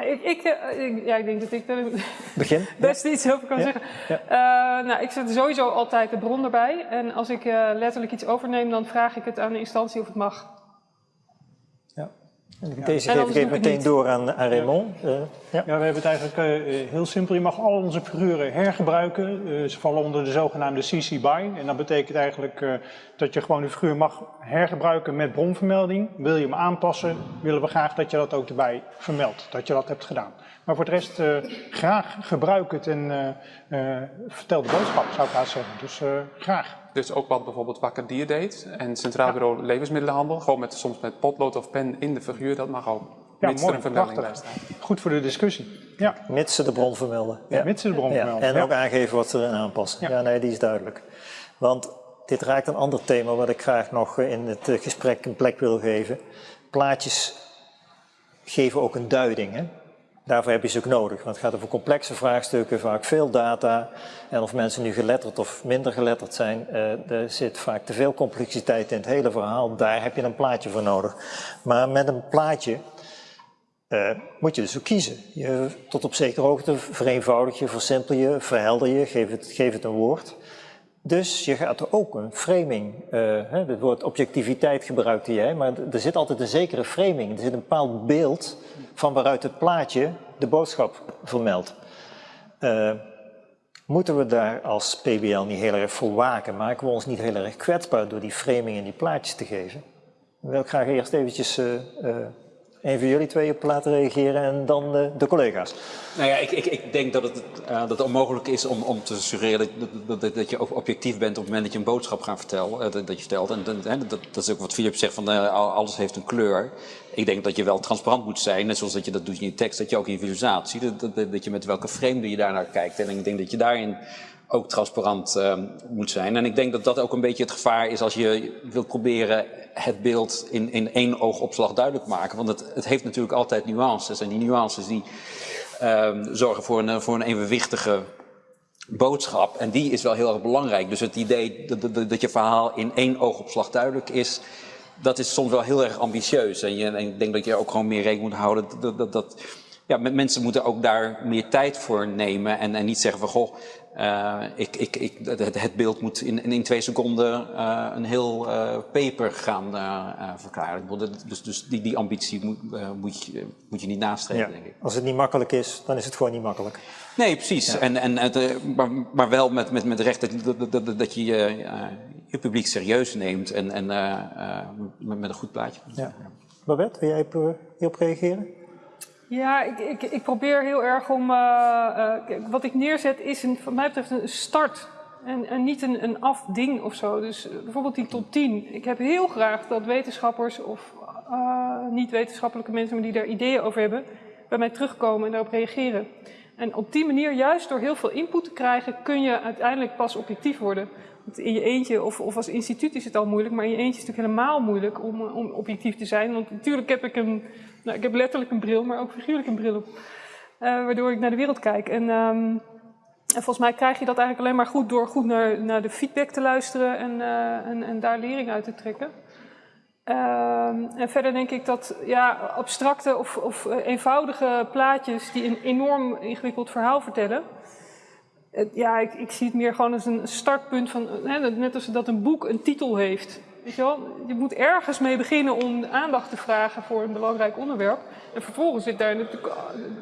Ik, ik, ik, ja, ik denk dat ik er Begin. best ja. iets over kan ja. zeggen. Ja. Uh, nou, ik zet sowieso altijd de bron erbij. En als ik letterlijk iets overneem, dan vraag ik het aan de instantie of het mag. Deze geef ik even meteen door aan, aan Raymond. Ja. Uh, ja. ja. we hebben het eigenlijk uh, heel simpel. Je mag al onze figuren hergebruiken. Uh, ze vallen onder de zogenaamde CC BY. En dat betekent eigenlijk dat je gewoon de figuur mag hergebruiken met bronvermelding. Wil je hem aanpassen, willen we graag dat je dat ook erbij vermeldt. Dat je dat hebt gedaan. Maar voor de rest, graag gebruik het en vertel de boodschap, zou ik haast zeggen. Dus graag. Dus ook wat bijvoorbeeld Wakker Dier deed en Centraal Bureau Levensmiddelenhandel, gewoon met, soms met potlood of pen in de figuur, dat mag ook. Ja, mits mooi, er een vermelding bij staat. Goed voor de discussie. Ja. Mits ze de bron vermelden. Ja, mits ze de bron vermelden. En ook aangeven wat ze erin aanpassen. Ja. nee, die is duidelijk. Want dit raakt een ander thema wat ik graag nog in het gesprek een plek wil geven. Plaatjes geven ook een duiding. Hè? Daarvoor heb je ze ook nodig, want het gaat over complexe vraagstukken, vaak veel data. En of mensen nu geletterd of minder geletterd zijn, uh, er zit vaak te veel complexiteit in het hele verhaal. Daar heb je een plaatje voor nodig. Maar met een plaatje uh, moet je dus ook kiezen. Je, tot op zekere hoogte vereenvoudig je, versimpel je, verhelder je, geef het, geef het een woord. Dus je gaat er ook een framing, uh, het woord objectiviteit gebruikte jij, maar er zit altijd een zekere framing. Er zit een bepaald beeld van waaruit het plaatje de boodschap vermeldt. Uh, moeten we daar als PBL niet heel erg voor waken? Maken we ons niet heel erg kwetsbaar door die framing en die plaatjes te geven? Dan wil ik graag eerst eventjes uh, een van jullie twee op laten reageren en dan de, de collega's. Nou ja, ik, ik, ik denk dat het, uh, dat het onmogelijk is om, om te suggereren dat, dat, dat, je objectief bent op het moment dat je een boodschap gaat vertellen, uh, dat, je vertelt. En dat, dat, is ook wat Philip zegt, van alles heeft een kleur. Ik denk dat je wel transparant moet zijn, net zoals dat je dat doet in je tekst, dat je ook in je visualisatie, dat, dat je met welke frame je daarnaar kijkt. En ik denk dat je daarin ook transparant uh, moet zijn. En ik denk dat dat ook een beetje het gevaar is als je wilt proberen het beeld in, in één oogopslag duidelijk maken. Want het, het heeft natuurlijk altijd nuances. En die nuances die uh, zorgen voor een, voor een evenwichtige boodschap. En die is wel heel erg belangrijk. Dus het idee dat, dat, dat je verhaal in één oogopslag duidelijk is, dat is soms wel heel erg ambitieus. En, je, en ik denk dat je ook gewoon meer rekening moet houden dat, dat, dat ja, mensen moeten ook daar meer tijd voor nemen en, en niet zeggen van goh, uh, ik, ik, ik, het, het, beeld moet in, in twee seconden uh, een heel uh, paper gaan verklaren. Dus, dus die, die ambitie moet, moet, je, moet je niet nastreven, ja. denk ik. Als het niet makkelijk is, dan is het gewoon niet makkelijk. Nee, precies. Ja. En, en, het, maar, maar wel met, met, met recht dat, dat, dat, dat je je publiek serieus neemt en, en met, met, een goed plaatje. Ja. Babette, wil jij hierop reageren? Ja, ik, ik, ik, probeer heel erg om. Uh, uh, wat ik neerzet is, een, wat mij betreft, een start. En, en niet een, een afding of zo. Dus uh, bijvoorbeeld die top 10. Ik heb heel graag dat wetenschappers of niet-wetenschappelijke mensen, maar die daar ideeën over hebben, bij mij terugkomen en daarop reageren. En op die manier, juist door heel veel input te krijgen, kun je uiteindelijk pas objectief worden. Want in je eentje, of, of als instituut is het al moeilijk, maar in je eentje is het natuurlijk helemaal moeilijk om, om objectief te zijn. Want natuurlijk heb ik een, nou, ik heb letterlijk een bril, maar ook figuurlijk een bril op. Uh, waardoor ik naar de wereld kijk. En, um, en, volgens mij krijg je dat eigenlijk alleen maar goed door goed naar, naar de feedback te luisteren en, uh, en, en daar lering uit te trekken. Um, en verder denk ik dat ja, abstracte of, of eenvoudige plaatjes die een enorm ingewikkeld verhaal vertellen. Het, ja, ik, ik, zie het meer gewoon als een startpunt van, net als dat een boek een titel heeft. Je moet ergens mee beginnen om aandacht te vragen voor een belangrijk onderwerp. En vervolgens zit daar natuurlijk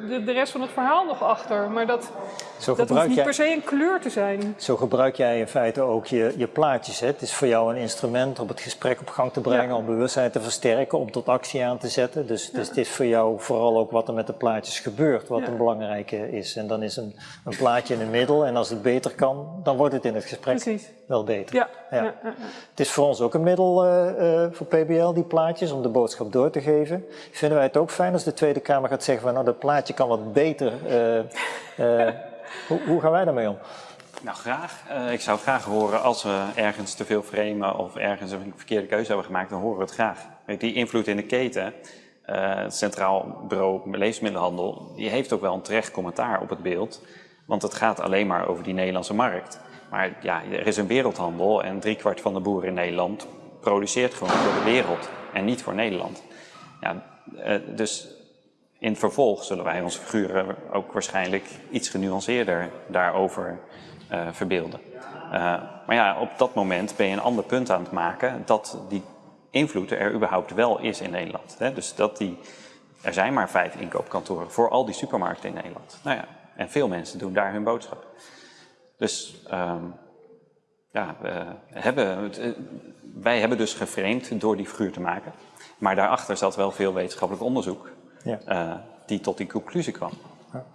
de, de rest van het verhaal nog achter. Maar dat, dat hoeft niet jij, per se een kleur te zijn. Zo gebruik jij in feite ook je, je plaatjes. Hè? Het is voor jou een instrument om het gesprek op gang te brengen, ja. om bewustzijn te versterken, om tot actie aan te zetten. Dus, ja. dus het is voor jou vooral ook wat er met de plaatjes gebeurt, wat ja. een belangrijke is. En dan is een, een plaatje in het middel en als het beter kan, dan wordt het in het gesprek Precies. wel beter. Ja. Het is voor ons ook een middel uh, uh, voor PBL, die plaatjes, om de boodschap door te geven. Vinden wij het ook fijn als de Tweede Kamer gaat zeggen van nou dat plaatje kan wat beter. Uh, hoe, hoe, gaan wij daarmee om? Nou, graag. Uh, ik zou graag horen als we ergens te veel framen of ergens een verkeerde keuze hebben gemaakt, dan horen we het graag. Die invloed in de keten, uh, het Centraal Bureau Levensmiddelenhandel, die heeft ook wel een terecht commentaar op het beeld. Want het gaat alleen maar over die Nederlandse markt. Maar ja, er is een wereldhandel en driekwart van de boeren in Nederland produceert gewoon voor de wereld en niet voor Nederland. Ja, uh, dus in het vervolg zullen wij onze figuren ook waarschijnlijk iets genuanceerder daarover uh, verbeelden. Uh, maar ja, op dat moment ben je een ander punt aan het maken dat die invloed er überhaupt wel is in Nederland. Hè? Dus dat die, er zijn maar vijf inkoopkantoren voor al die supermarkten in Nederland. Nou ja, en veel mensen doen daar hun boodschap. Dus um, ja, we hebben, wij hebben dus geframed door die figuur te maken. Maar daarachter zat wel veel wetenschappelijk onderzoek ja. uh, die tot die conclusie kwam.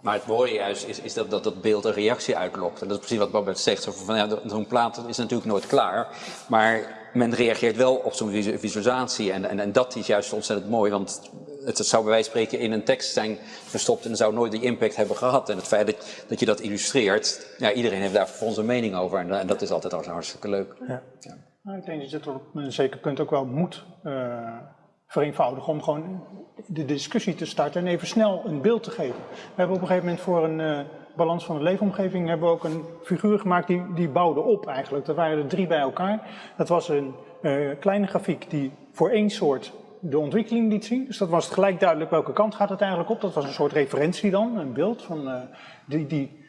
Maar het mooie juist is, is dat, dat dat beeld een reactie uitlokt. En dat is precies wat Babette zegt. Van, ja, zo'n plaat is natuurlijk nooit klaar. Maar men reageert wel op zo'n visualisatie. En, en, en dat is juist ontzettend mooi. Want het, het zou bij wijze van spreken in een tekst zijn verstopt. En zou nooit die impact hebben gehad. En het feit dat, dat je dat illustreert. Ja, iedereen heeft daar vervolgens een mening over. En, en dat is altijd hartstikke leuk. Ja. Ja. Nou, ik denk dat je het op een zeker punt ook wel moet uh, vereenvoudigen. Om gewoon de discussie te starten en even snel een beeld te geven. We hebben op een gegeven moment voor een uh, balans van de leefomgeving hebben we ook een figuur gemaakt die, die bouwde op eigenlijk. Er waren er drie bij elkaar. Dat was een uh, kleine grafiek die voor één soort de ontwikkeling liet zien. Dus dat was gelijk duidelijk welke kant gaat het eigenlijk op. Dat was een soort referentie dan, een beeld van, uh, die, die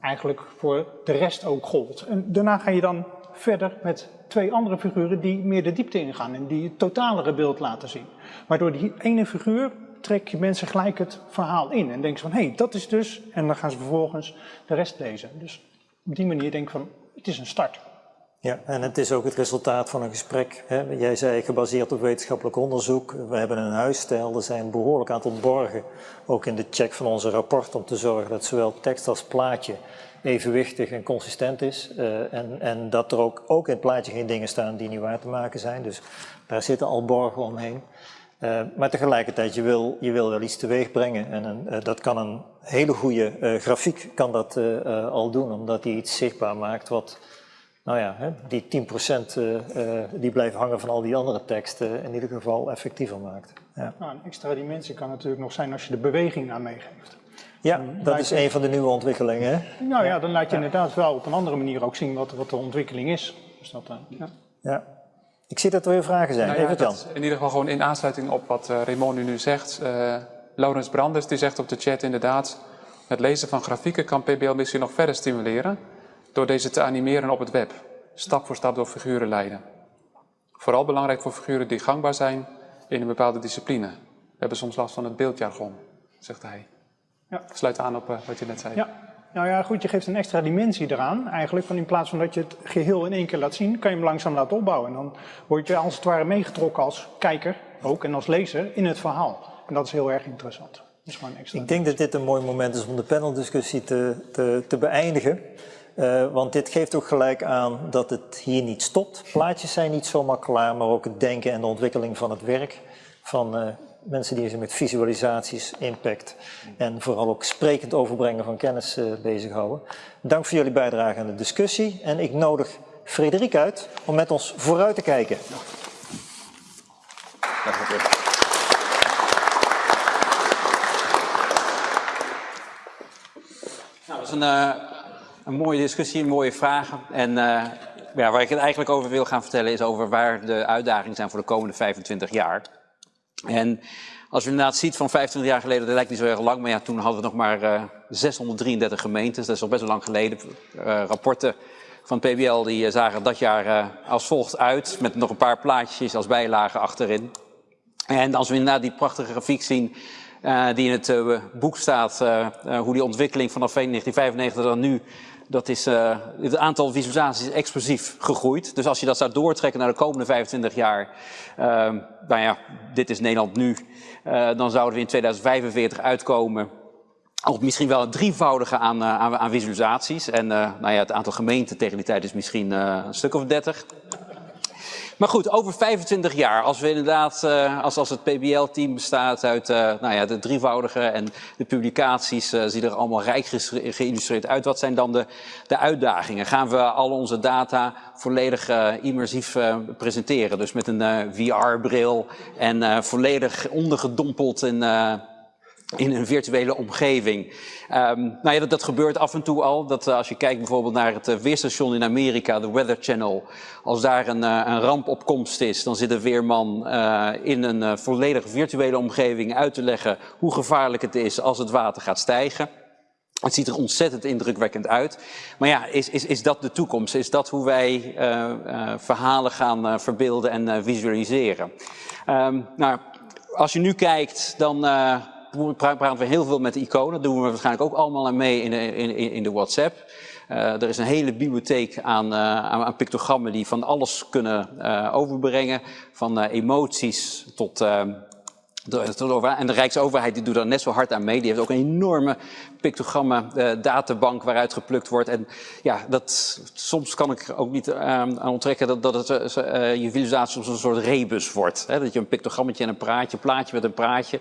eigenlijk voor de rest ook gold. En daarna ga je dan verder met twee andere figuren die meer de diepte ingaan en die het totalere beeld laten zien. Maar door die ene figuur trek je mensen gelijk het verhaal in en denken van hé, hey, dat is dus, en dan gaan ze vervolgens de rest lezen. Dus op die manier denk ik van, het is een start. Ja, en het is ook het resultaat van een gesprek. Hè. Jij zei gebaseerd op wetenschappelijk onderzoek. We hebben een huisstijl, er zijn behoorlijk aantal borgen, ook in de check van onze rapport, om te zorgen dat zowel tekst als plaatje evenwichtig en consistent is. Uh, en, en dat er ook, ook in het plaatje geen dingen staan die niet waar te maken zijn. Dus daar zitten al borgen omheen. Uh, maar tegelijkertijd, je wil, je wil wel iets teweeg brengen. En uh, dat kan een hele goede grafiek kan dat al doen, omdat die iets zichtbaar maakt wat, nou ja, hè, die 10% die blijft hangen van al die andere teksten in ieder geval effectiever maakt. Ja. Nou, een extra dimensie kan natuurlijk nog zijn als je de beweging aan meegeeft. Ja, dat is een van de nieuwe ontwikkelingen. Hè? Nou ja, dan laat je ja. inderdaad wel op een andere manier ook zien wat, wat de ontwikkeling is. Dus dat, uh, ja. ja. Ik zie dat er weer vragen zijn. Nou ja, Even Jan. In ieder geval gewoon in aansluiting op wat uh, Raymond nu zegt. Uh, Laurens Branders die zegt op de chat inderdaad... het lezen van grafieken kan PBL misschien nog verder stimuleren... door deze te animeren op het web. Stap voor stap door figuren leiden. Vooral belangrijk voor figuren die gangbaar zijn in een bepaalde discipline. We hebben soms last van het beeldjargon, zegt hij. Ja. Sluit aan op uh, wat je net zei. Ja. Nou ja, goed, je geeft een extra dimensie eraan eigenlijk. Van in plaats van dat je het geheel in één keer laat zien, kan je hem langzaam laten opbouwen. En dan word je als het ware meegetrokken als kijker ook en als lezer in het verhaal. En dat is heel erg interessant. Dus gewoon extra Ik denk dat dit een mooi moment is om de paneldiscussie te, te, te beëindigen. Uh, want dit geeft ook gelijk aan dat het hier niet stopt. Plaatjes zijn niet zomaar klaar, maar ook het denken en de ontwikkeling van het werk van uh, mensen die zich met visualisaties, impact en vooral ook sprekend overbrengen van kennis uh, bezighouden. Dank voor jullie bijdrage aan de discussie en ik nodig Frederik uit om met ons vooruit te kijken. Nou, dat is een, uh, een mooie discussie, mooie vragen. En uh, ja, waar ik het eigenlijk over wil gaan vertellen is over waar de uitdagingen zijn voor de komende 25 jaar. En als je inderdaad ziet van 25 jaar geleden, dat lijkt niet zo erg lang, maar ja, toen hadden we nog maar uh, 633 gemeentes. Dat is al best wel lang geleden. rapporten van PBL die zagen dat jaar als volgt uit, met nog een paar plaatjes als bijlage achterin. En als we inderdaad die prachtige grafiek zien die in het boek staat, hoe die ontwikkeling vanaf 1995 dan nu, dat is, het aantal visualisaties is explosief gegroeid. Dus als je dat zou doortrekken naar de komende 25 jaar, ehm, nou ja, dit is Nederland nu, dan zouden we in 2045 uitkomen op misschien wel een drievoudige aan, aan, aan visualisaties. En nou ja, het aantal gemeenten tegen die tijd is misschien een stuk of 30. Maar goed, over 25 jaar, als we inderdaad, uh, als, als het PBL-team bestaat uit uh, nou ja, de drievoudige en de publicaties uh, zien er allemaal rijk geïllustreerd uit. Wat zijn dan de, de uitdagingen? Gaan we al onze data volledig immersief presenteren? Dus met een VR-bril en volledig ondergedompeld in in een virtuele omgeving. Um, nou ja, dat, gebeurt af en toe al. Dat uh, als je kijkt bijvoorbeeld naar het uh, weerstation in Amerika, de Weather Channel. Als daar een, uh, een ramp op komst is, dan zit een weerman in een volledig virtuele omgeving uit te leggen hoe gevaarlijk het is als het water gaat stijgen. Het ziet er ontzettend indrukwekkend uit. Maar ja, is, is, is dat de toekomst? Is dat hoe wij verhalen gaan verbeelden en visualiseren? Um, nou, als je nu kijkt, dan praten we heel veel met iconen. Dat doen we waarschijnlijk ook allemaal mee in de, in, in de WhatsApp. Uh, er is een hele bibliotheek aan, uh, aan, aan, pictogrammen die van alles kunnen uh, overbrengen. Van emoties tot en de Rijksoverheid die doet daar net zo hard aan mee. Die heeft ook een enorme pictogrammen uh, databank waaruit geplukt wordt. En ja, dat, soms kan ik ook niet uh, aan onttrekken dat, dat het, uh, je visualisatie soms een soort rebus wordt. Dat je een pictogrammetje en een praatje, plaatje met een praatje.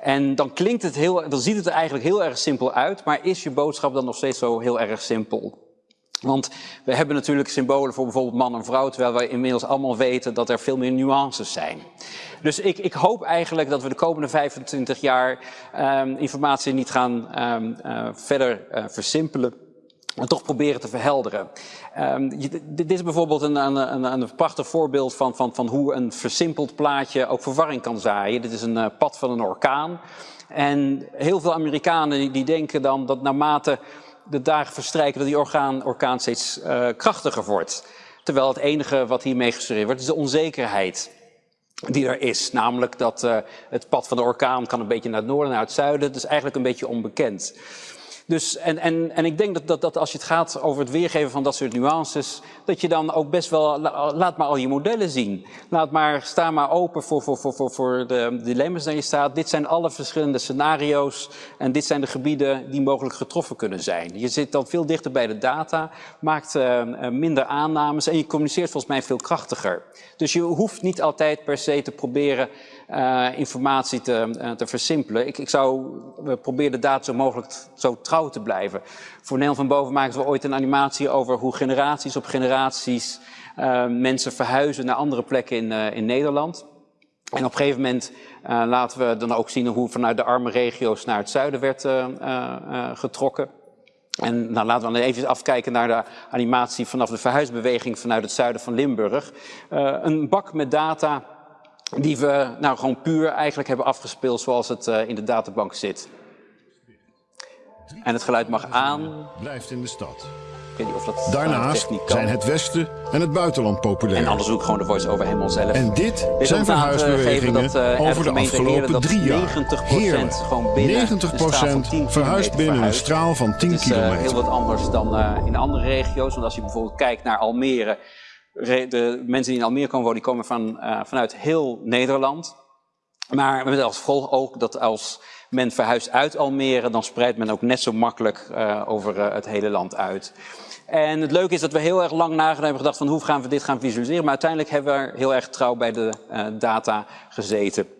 En dan klinkt het heel, dan ziet het er eigenlijk heel erg simpel uit. Maar is je boodschap dan nog steeds zo heel erg simpel? Want we hebben natuurlijk symbolen voor bijvoorbeeld man en vrouw, terwijl wij inmiddels allemaal weten dat er veel meer nuances zijn. Dus ik, ik hoop eigenlijk dat we de komende 25 jaar um, informatie niet gaan um, uh, verder uh, versimpelen, maar toch proberen te verhelderen. Um, dit is bijvoorbeeld een, een, een, een, prachtig voorbeeld van, van, van hoe een versimpeld plaatje ook verwarring kan zaaien. Dit is een uh, pad van een orkaan. En heel veel Amerikanen die, denken dan dat naarmate de dagen verstrijken dat die orkaan, steeds krachtiger wordt. Terwijl het enige wat hiermee gesuggereerd wordt is de onzekerheid die er is. Namelijk dat uh, het pad van de orkaan kan een beetje naar het noorden, naar het zuiden. Dat is eigenlijk een beetje onbekend. Dus, en, en, en ik denk dat, dat, dat als je het gaat over het weergeven van dat soort nuances, dat je dan ook best wel, laat maar al je modellen zien. Laat maar, sta maar open voor, voor, voor, voor, voor de dilemma's die je staat. Dit zijn alle verschillende scenario's en dit zijn de gebieden die mogelijk getroffen kunnen zijn. Je zit dan veel dichter bij de data, maakt uh, minder aannames en je communiceert volgens mij veel krachtiger. Dus je hoeft niet altijd per se te proberen uh, informatie te, uh, te versimpelen. Ik, ik zou proberen de data zo mogelijk zo trouw te blijven. Voor Nederland van Boven maken we ooit een animatie over hoe generaties op generaties uh, mensen verhuizen naar andere plekken in, in Nederland. En op een gegeven moment laten we dan ook zien hoe vanuit de arme regio's naar het zuiden werd getrokken. En nou, laten we dan even afkijken naar de animatie vanaf de verhuisbeweging vanuit het zuiden van Limburg. Uh, een bak met data die we nou gewoon puur eigenlijk hebben afgespeeld zoals het uh, in de databank zit. En het geluid mag aan. Blijft in de stad. Ik weet niet of dat Daarnaast zijn het Westen en het buitenland populair. En anders ook gewoon de voice-over helemaal zelf. En dit, dit zijn verhuisbewegingen dat, uh, over de afgelopen drie jaar. 90% Heerlijk. gewoon binnen 90% verhuist binnen een straal van 10 Het is kilometer. Uh, heel wat anders dan in andere regio's. Want als je bijvoorbeeld kijkt naar Almere de mensen die in Almere komen wonen, die komen van, uh, vanuit heel Nederland. Maar met als gevolg ook dat als men verhuist uit Almere, dan spreidt men ook net zo makkelijk uh, over uh, het hele land uit. En het leuke is dat we heel erg lang nagedacht hebben gedacht van hoe gaan we dit gaan visualiseren. Maar uiteindelijk hebben we heel erg trouw bij de data gezeten.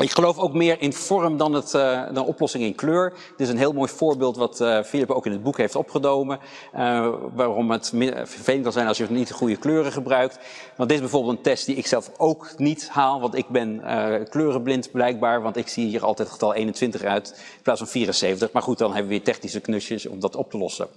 Ik geloof ook meer in vorm dan, het, uh, dan oplossing in kleur. Dit is een heel mooi voorbeeld wat uh, Philip ook in het boek heeft opgenomen. Uh, waarom het vervelend kan zijn als je niet de goede kleuren gebruikt. Want dit is bijvoorbeeld een test die ik zelf ook niet haal. Want ik ben kleurenblind blijkbaar. Want ik zie hier altijd getal 21 uit in plaats van 74. Maar goed, dan hebben we weer technische knusjes om dat op te lossen.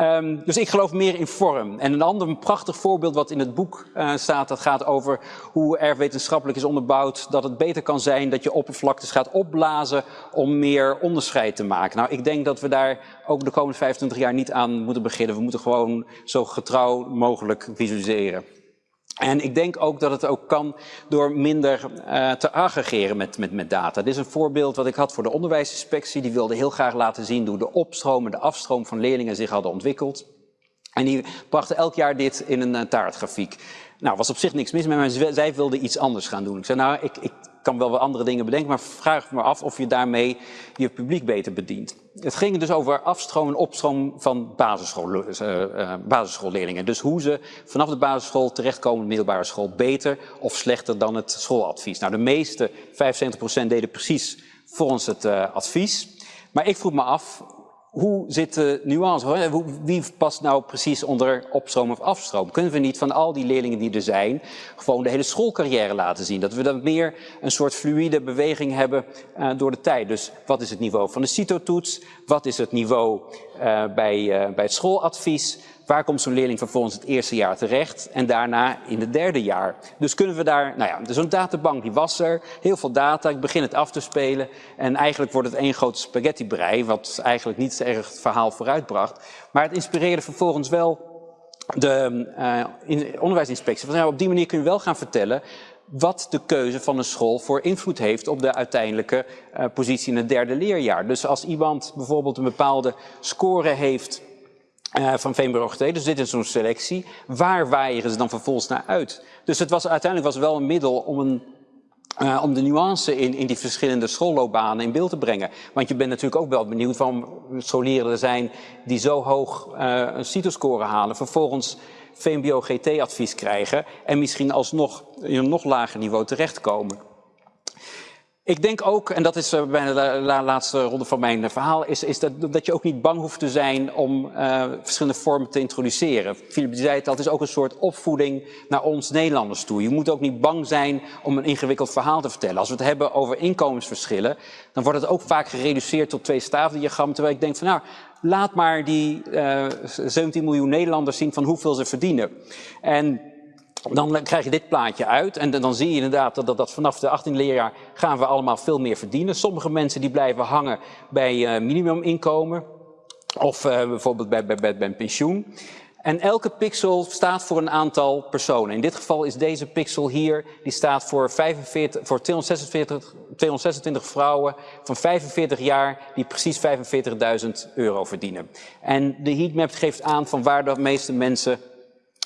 Um, dus ik geloof meer in vorm. En een ander prachtig voorbeeld wat in het boek staat. Dat gaat over hoe er wetenschappelijk is onderbouwd dat het beter kan zijn dat je oppervlaktes gaat opblazen om meer onderscheid te maken. Nou, ik denk dat we daar ook de komende 25 jaar niet aan moeten beginnen. We moeten gewoon zo getrouw mogelijk visualiseren. En ik denk ook dat het ook kan door minder uh, te aggregeren met, met, met data. Dit is een voorbeeld wat ik had voor de onderwijsinspectie. Die wilde heel graag laten zien hoe de opstroom en de afstroom van leerlingen zich hadden ontwikkeld. En die brachten elk jaar dit in een uh, taartgrafiek. Nou, was op zich niks mis maar zij wilden iets anders gaan doen. Ik zei, nou, ik, ik kan wel wat andere dingen bedenken, maar vraag me af of je daarmee je publiek beter bedient. Het ging dus over afstroom en opstroom van basisschool, uh, uh, basisschoolleerlingen. Dus hoe ze vanaf de basisschool terechtkomen in de middelbare school beter of slechter dan het schooladvies. Nou, de meeste, 75% deden precies volgens het uh, advies. Maar ik vroeg me af, hoe zit de nuance? Wie past nou precies onder opstroom of afstroom? Kunnen we niet van al die leerlingen die er zijn, gewoon de hele schoolcarrière laten zien? Dat we dan meer een soort fluïde beweging hebben uh, door de tijd. Dus wat is het niveau van de CITO-toets? Wat is het niveau uh, bij, uh, bij het schooladvies? Waar komt zo'n leerling vervolgens het eerste jaar terecht en daarna in het derde jaar? Dus kunnen we daar, nou ja, zo'n databank die was er, heel veel data, ik begin het af te spelen en eigenlijk wordt het één grote spaghettibrei, wat eigenlijk niet erg het verhaal vooruitbracht. Maar het inspireerde vervolgens wel de uh, onderwijsinspectie. Nou, op die manier kun je wel gaan vertellen wat de keuze van een school voor invloed heeft op de uiteindelijke uh, positie in het derde leerjaar. Dus als iemand bijvoorbeeld een bepaalde score heeft uh, van VMBO Dus dit is zo'n selectie. Waar waaien ze dan vervolgens naar uit? Dus het was, uiteindelijk was wel een middel om, een, uh, om de nuance in, in die verschillende schoolloopbanen in beeld te brengen. Want je bent natuurlijk ook wel benieuwd van scholieren er zijn die zo hoog uh, een CITO-score halen. Vervolgens VMBO GT-advies krijgen en misschien alsnog in een nog lager niveau terechtkomen. Ik denk ook, en dat is uh, bijna de la laatste ronde van mijn uh, verhaal, is, is dat, dat je ook niet bang hoeft te zijn om uh, verschillende vormen te introduceren. Philip zei het al, het is ook een soort opvoeding naar ons Nederlanders toe. Je moet ook niet bang zijn om een ingewikkeld verhaal te vertellen. Als we het hebben over inkomensverschillen, dan wordt het ook vaak gereduceerd tot twee staafdiagrammen. Terwijl ik denk van nou, laat maar die 17 miljoen Nederlanders zien van hoeveel ze verdienen. En dan krijg je dit plaatje uit en dan zie je inderdaad dat, dat, vanaf de 18e leerjaar gaan we allemaal veel meer verdienen. Sommige mensen die blijven hangen bij uh, minimuminkomen of uh, bijvoorbeeld bij, bij, bij, bij een pensioen. En elke pixel staat voor een aantal personen. In dit geval is deze pixel hier, die staat voor, 45, voor 246, 226 vrouwen van 45 jaar die precies 45.000 euro verdienen. En de heatmap geeft aan van waar de meeste mensen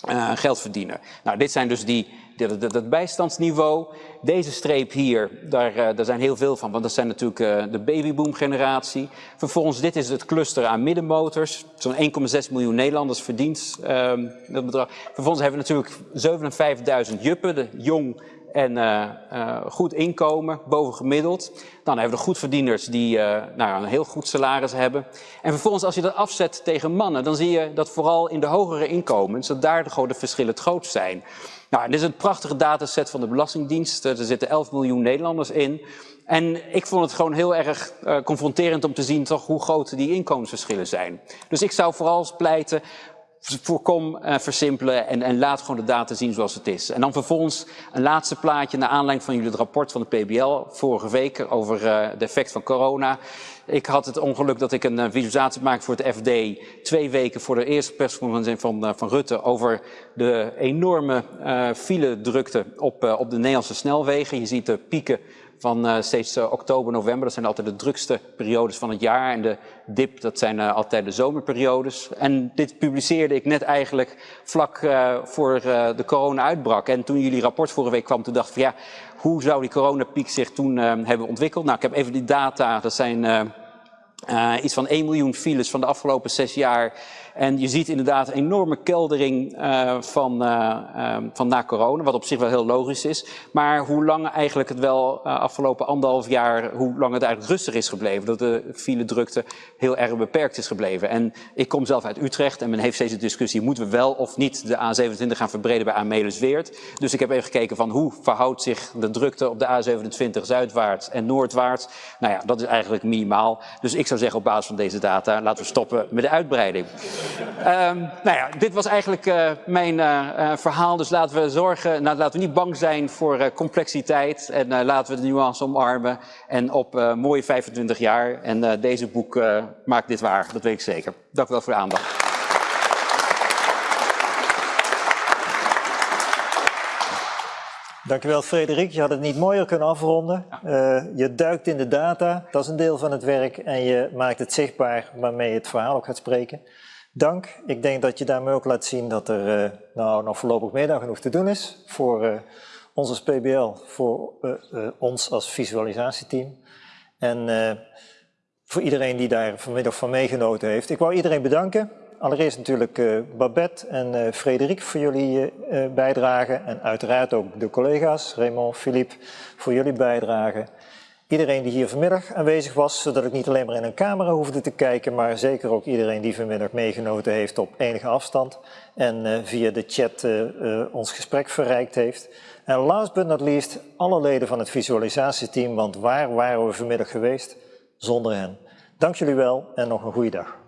uh, geld verdienen. Nou, dit zijn dus die, dat, bijstandsniveau. Deze streep hier, daar, uh, daar zijn heel veel van, want dat zijn natuurlijk uh, de babyboom generatie. Vervolgens, dit is het cluster aan middenmotors. Zo'n 1,6 miljoen Nederlanders verdient um, dat bedrag. Vervolgens hebben we natuurlijk 57.000 juppen, de jong en uh, uh, goed inkomen, bovengemiddeld. Dan hebben we de goedverdieners die uh, nou, een heel goed salaris hebben. En vervolgens als je dat afzet tegen mannen, dan zie je dat vooral in de hogere inkomens, dat daar de, verschillen het grootst zijn. Nou, dit is een prachtige dataset van de Belastingdienst. Er zitten 11 miljoen Nederlanders in. En ik vond het gewoon heel erg confronterend om te zien toch hoe groot die inkomensverschillen zijn. Dus ik zou vooral pleiten voorkom uh, versimpelen en, en, laat gewoon de data zien zoals het is. En dan vervolgens een laatste plaatje naar aanleiding van jullie het rapport van de PBL vorige week over uh, de effect van corona. Ik had het ongeluk dat ik een uh, visualisatie maakte voor het FD twee weken voor de eerste persconferentie van, van Rutte over de enorme file drukte op, op de Nederlandse snelwegen. Je ziet de pieken van uh, steeds uh, oktober, november. Dat zijn altijd de drukste periodes van het jaar. En de dip, dat zijn uh, altijd de zomerperiodes. En dit publiceerde ik net eigenlijk vlak voor de corona uitbrak. En toen jullie rapport vorige week kwam, toen dacht ik van ja, hoe zou die coronapiek zich toen hebben ontwikkeld? Nou, ik heb even die data, dat zijn iets van 1 miljoen files van de afgelopen zes jaar. En je ziet inderdaad een enorme keldering uh, van, uh, van na corona, wat op zich wel heel logisch is. Maar hoe lang eigenlijk het wel afgelopen anderhalf jaar, hoe lang het eigenlijk rustig is gebleven. Dat de file drukte heel erg beperkt is gebleven. En ik kom zelf uit Utrecht en men heeft steeds de discussie, moeten we wel of niet de A27 gaan verbreden bij Amelisweert. Dus ik heb even gekeken van hoe verhoudt zich de drukte op de A27 zuidwaarts en noordwaarts. Nou ja, dat is eigenlijk minimaal. Dus ik zou zeggen op basis van deze data, laten we stoppen met de uitbreiding. Um, nou ja, dit was eigenlijk uh, mijn uh, verhaal. Dus laten we zorgen, nou, laten we niet bang zijn voor complexiteit. En laten we de nuance omarmen. En op mooie 25 jaar. En deze boek maakt dit waar, dat weet ik zeker. Dank u wel voor de aandacht. Dankjewel Frederik, je had het niet mooier kunnen afronden. Uh, je duikt in de data, dat is een deel van het werk en je maakt het zichtbaar waarmee je het verhaal ook gaat spreken. Dank, ik denk dat je daarmee ook laat zien dat er uh, nou, nog voorlopig meer dan genoeg te doen is voor uh, ons als PBL, voor ons als visualisatieteam. En voor iedereen die daar vanmiddag van meegenoten heeft. Ik wou iedereen bedanken. Allereerst natuurlijk Babette en Frederik voor jullie bijdrage en uiteraard ook de collega's, Raymond, Philippe, voor jullie bijdrage. Iedereen die hier vanmiddag aanwezig was, zodat ik niet alleen maar in een camera hoefde te kijken, maar zeker ook iedereen die vanmiddag meegenoten heeft op enige afstand en via de chat ons gesprek verrijkt heeft. En last but not least, alle leden van het visualisatieteam, want waar waren we vanmiddag geweest zonder hen? Dank jullie wel en nog een goede dag.